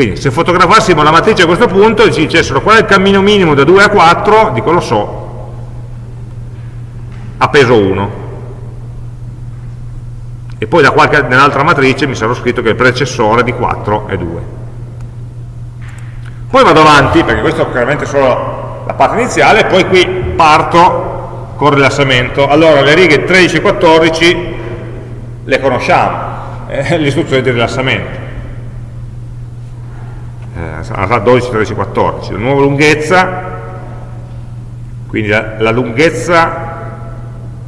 Quindi se fotografassimo la matrice a questo punto e ci dicessero qual è il cammino minimo da 2 a 4, dico lo so, a peso 1. E poi nell'altra matrice mi sarò scritto che il predecessore di 4 è 2. Poi vado avanti, perché questo è chiaramente solo la parte iniziale, poi qui parto con rilassamento. Allora le righe 13 e 14 le conosciamo, eh, le istruzioni di rilassamento. Sarà 12, 13, 14. La nuova lunghezza, quindi la, la lunghezza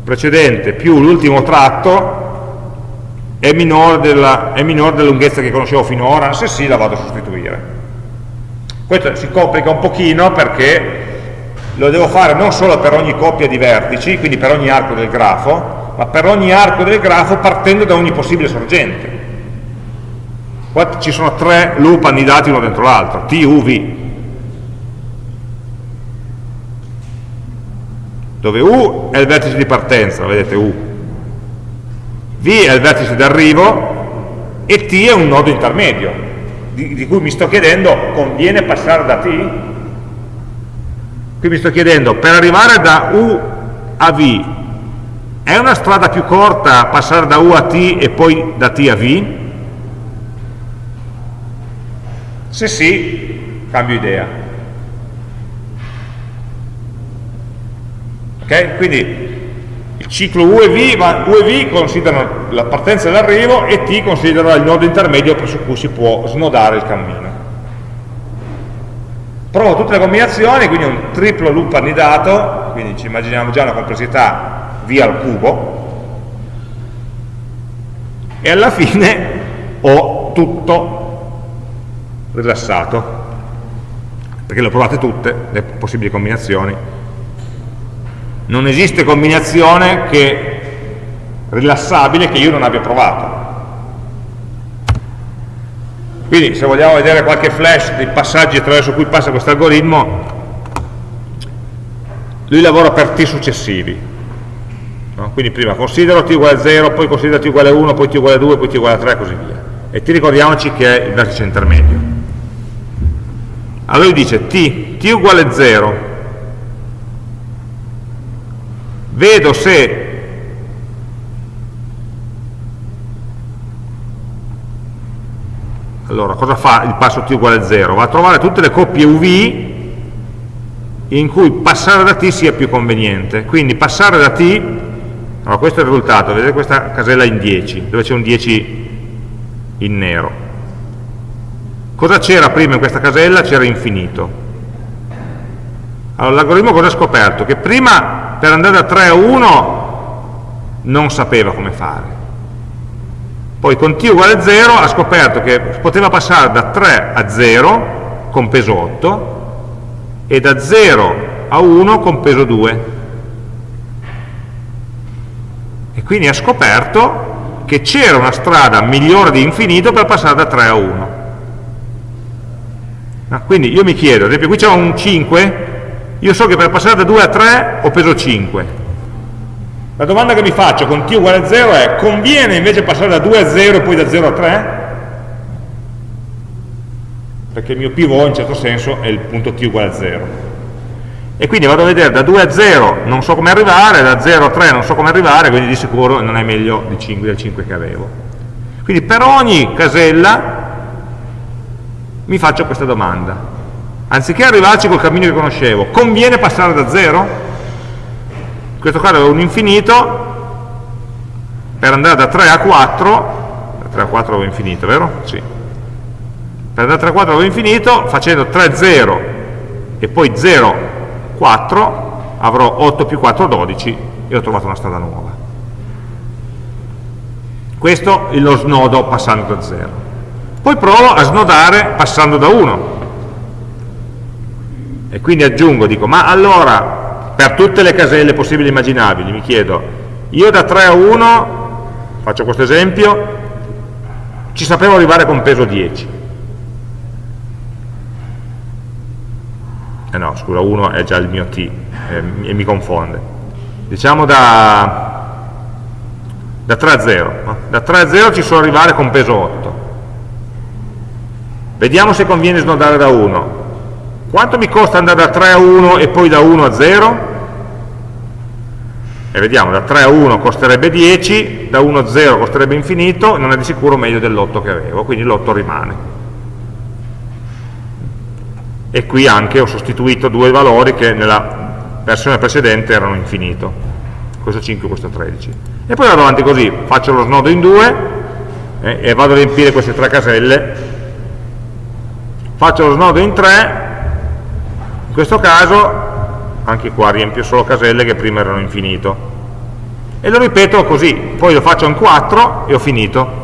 precedente più l'ultimo tratto è minore, della, è minore della lunghezza che conoscevo finora, se sì la vado a sostituire. Questo si complica un pochino perché lo devo fare non solo per ogni coppia di vertici, quindi per ogni arco del grafo, ma per ogni arco del grafo partendo da ogni possibile sorgente. Qua ci sono tre loop annidati uno dentro l'altro, T, U, V. Dove U è il vertice di partenza, vedete U. V è il vertice d'arrivo e T è un nodo intermedio, di, di cui mi sto chiedendo, conviene passare da T? Qui mi sto chiedendo, per arrivare da U a V, è una strada più corta passare da U a T e poi da T a V? Se sì, cambio idea. Ok? Quindi il ciclo U e V, ma U e V considerano la partenza e l'arrivo e T considera il nodo intermedio presso cui si può snodare il cammino provo tutte le combinazioni, quindi un triplo loop annidato, quindi ci immaginiamo già una complessità v al cubo, e alla fine ho tutto rilassato, perché le ho provate tutte, le possibili combinazioni. Non esiste combinazione che, rilassabile che io non abbia provato. Quindi se vogliamo vedere qualche flash dei passaggi attraverso cui passa questo algoritmo, lui lavora per t successivi. No? Quindi prima considero t uguale a 0, poi considero t uguale a 1, poi t uguale a 2, poi t uguale a 3 e così via. E t ricordiamoci che è il vertice intermedio. Allora lui dice t, t uguale a 0, vedo se allora cosa fa il passo t uguale a 0? va a trovare tutte le coppie uv in cui passare da t sia più conveniente. Quindi passare da t allora questo è il risultato vedete questa casella in 10 dove c'è un 10 in nero cosa c'era prima in questa casella? c'era infinito allora l'algoritmo cosa ha scoperto? che prima per andare da 3 a 1 non sapeva come fare poi con t uguale a 0 ha scoperto che poteva passare da 3 a 0 con peso 8 e da 0 a 1 con peso 2 e quindi ha scoperto che c'era una strada migliore di infinito per passare da 3 a 1 ah, quindi io mi chiedo, ad esempio qui c'è un 5 io so che per passare da 2 a 3 ho peso 5 la domanda che mi faccio con t uguale a 0 è conviene invece passare da 2 a 0 e poi da 0 a 3? Perché il mio pivot in certo senso è il punto t uguale a 0. E quindi vado a vedere da 2 a 0 non so come arrivare, da 0 a 3 non so come arrivare, quindi di sicuro non è meglio di 5, del 5 che avevo. Quindi per ogni casella mi faccio questa domanda. Anziché arrivarci col cammino che conoscevo, conviene passare da 0? in questo caso avevo un infinito per andare da 3 a 4 da 3 a 4 avevo infinito, vero? Sì. Per andare da 3 a 4 avevo infinito, facendo 3, 0 e poi 0, 4, avrò 8 più 4, 12 e ho trovato una strada nuova. Questo è lo snodo passando da 0. Poi provo a snodare passando da 1. E quindi aggiungo, dico, ma allora per tutte le caselle possibili e immaginabili, mi chiedo, io da 3 a 1, faccio questo esempio, ci sapevo arrivare con peso 10. Eh no, scusa, 1 è già il mio t eh, e mi confonde. Diciamo da, da 3 a 0. No? Da 3 a 0 ci so arrivare con peso 8. Vediamo se conviene snodare da 1. Quanto mi costa andare da 3 a 1 e poi da 1 a 0? E vediamo, da 3 a 1 costerebbe 10, da 1 a 0 costerebbe infinito, non è di sicuro meglio dell'8 che avevo, quindi l'8 rimane. E qui anche ho sostituito due valori che nella versione precedente erano infinito, questo 5 e questo 13. E poi vado avanti così, faccio lo snodo in due eh, e vado a riempire queste tre caselle, faccio lo snodo in tre. In questo caso anche qua riempio solo caselle che prima erano infinito. E lo ripeto così poi lo faccio in 4 e ho finito.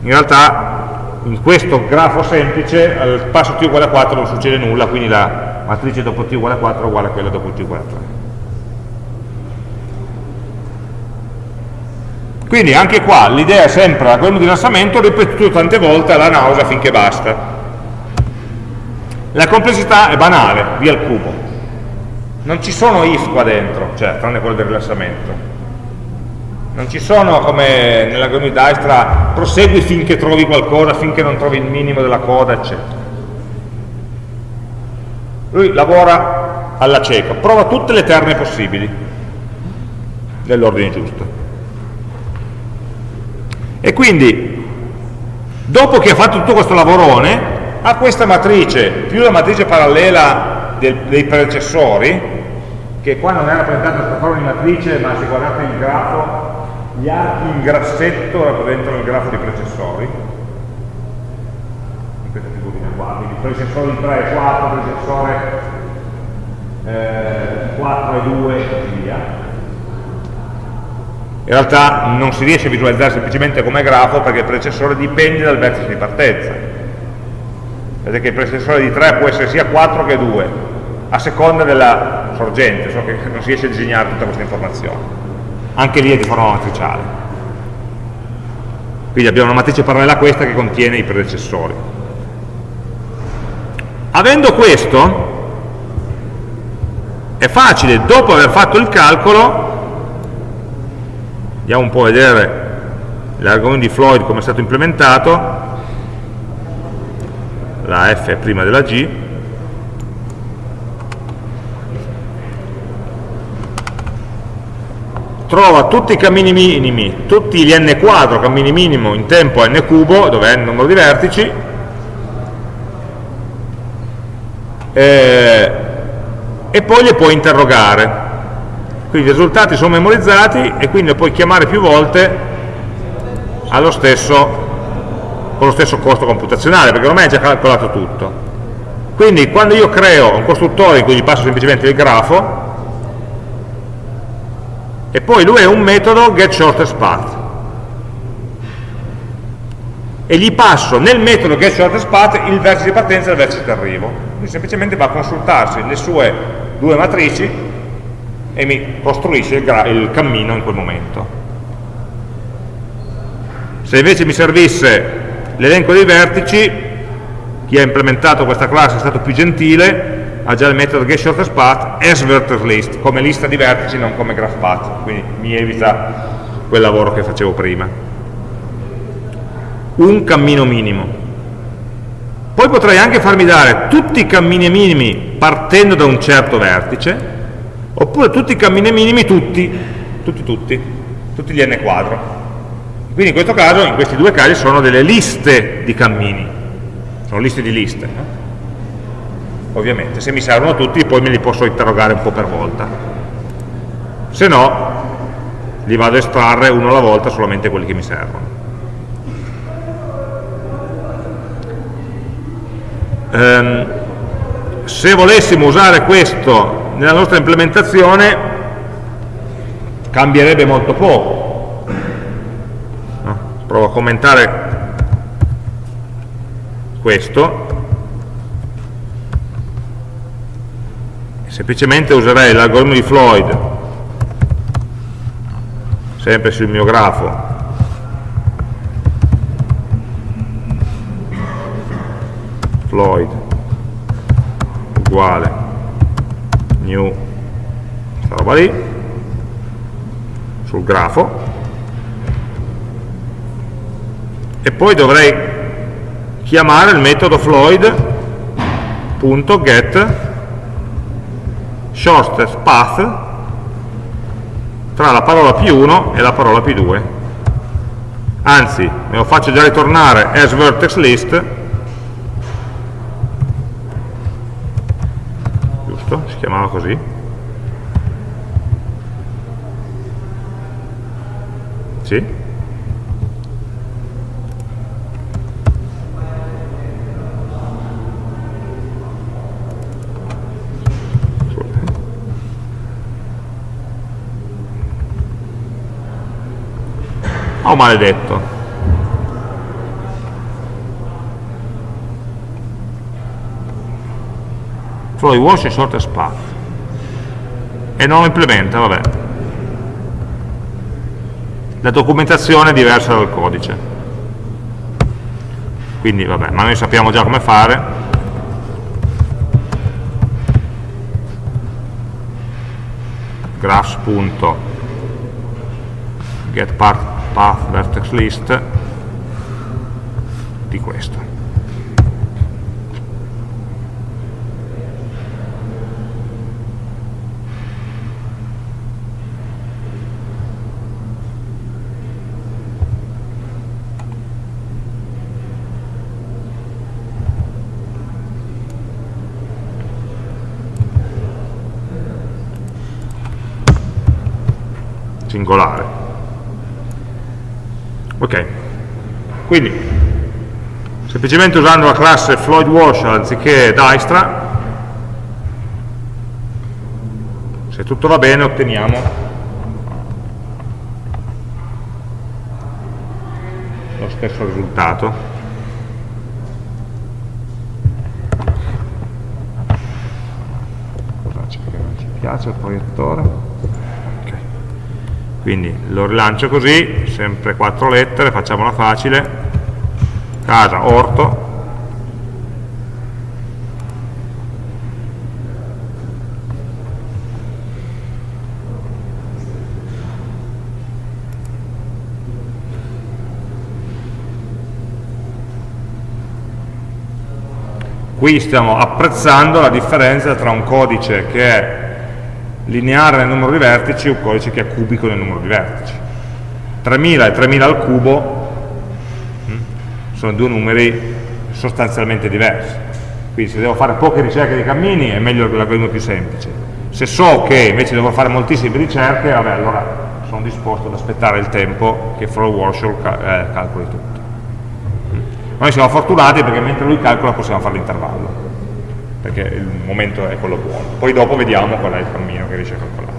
In realtà in questo grafo semplice al passo t uguale a 4 non succede nulla quindi la matrice dopo t uguale a 4 è uguale a quella dopo t uguale a 3 quindi anche qua l'idea è sempre l'algoritmo di rilassamento ripetuto tante volte alla nausea finché basta la complessità è banale, via il cubo. Non ci sono if qua dentro, cioè, tranne quello del rilassamento. Non ci sono come nell'algoritmo di Dijkstra, prosegui finché trovi qualcosa, finché non trovi il minimo della coda, eccetera. Lui lavora alla cieca, prova tutte le terme possibili, nell'ordine giusto. E quindi, dopo che ha fatto tutto questo lavorone, a questa matrice più la matrice parallela del, dei predecessori, che qua non è rappresentata sotto forma di matrice, ma se guardate il grafo, gli archi in grassetto rappresentano il grafo dei predecessori, in questa figurina qua, quindi predecessore 3 e 4, predecessore eh, 4 e 2 e così via. In realtà non si riesce a visualizzare semplicemente come grafo perché il predecessore dipende dal vertice di partenza. Vedete che il predecessore di 3 può essere sia 4 che 2 a seconda della sorgente so che non si riesce a disegnare tutta questa informazione. Anche lì è di forma matriciale. Quindi abbiamo una matrice parallela a questa che contiene i predecessori. Avendo questo è facile dopo aver fatto il calcolo andiamo un po' a vedere l'argomento di Floyd come è stato implementato. La F è prima della G, trova tutti i cammini minimi, tutti gli n quadro, cammini minimo in tempo n cubo, dove è il numero di vertici, eh, e poi li può interrogare. Quindi i risultati sono memorizzati e quindi lo puoi chiamare più volte stesso, con lo stesso costo computazionale, perché ormai è già calcolato tutto. Quindi quando io creo un costruttore in cui gli passo semplicemente il grafo, e poi lui è un metodo getShortestPath, e gli passo nel metodo getShortestPath il vertice di partenza e il vertice di arrivo. Quindi semplicemente va a consultarsi le sue due matrici e mi costruisce il, il cammino in quel momento. Se invece mi servisse l'elenco dei vertici, chi ha implementato questa classe è stato più gentile, ha già il metodo getShortestPath as vertexList, come lista di vertici, non come graphPath, quindi mi evita quel lavoro che facevo prima. Un cammino minimo. Poi potrei anche farmi dare tutti i cammini minimi partendo da un certo vertice, oppure tutti i cammini minimi tutti, tutti, tutti, tutti gli n quadro. Quindi in questo caso, in questi due casi, sono delle liste di cammini, sono liste di liste. No? Ovviamente, se mi servono tutti, poi me li posso interrogare un po' per volta. Se no, li vado a estrarre uno alla volta solamente quelli che mi servono. Um, se volessimo usare questo nella nostra implementazione, cambierebbe molto poco. Provo a commentare questo. Semplicemente userei l'algoritmo di Floyd sempre sul mio grafo. Floyd uguale new. Questa roba lì. Sul grafo. E poi dovrei chiamare il metodo floyd.get shortest path. Tra la parola P1 e la parola P2 anzi me lo faccio già ritornare as vertex list giusto? si chiamava così sì? Oh maledetto. Flow wash e short path. E non lo implementa, vabbè. La documentazione è diversa dal codice. Quindi vabbè, ma noi sappiamo già come fare. graphs.getPart path vertex list di questo. Singolare. Ok. Quindi semplicemente usando la classe Floyd Wash anziché Dijkstra se tutto va bene otteniamo lo stesso risultato. Piace il proiettore quindi lo rilancio così, sempre quattro lettere, facciamola facile, casa, orto, qui stiamo apprezzando la differenza tra un codice che è lineare nel numero di vertici un codice che è cubico nel numero di vertici. 3000 e 3000 al cubo hm, sono due numeri sostanzialmente diversi. Quindi se devo fare poche ricerche di cammini è meglio l'algoritmo più semplice. Se so che invece devo fare moltissime ricerche, vabbè, allora sono disposto ad aspettare il tempo che Flow Workshop eh, calcoli tutto. Noi siamo fortunati perché mentre lui calcola possiamo fare l'intervallo, perché il momento è quello buono. Poi dopo vediamo qual è il cammino che riesce a calcolare.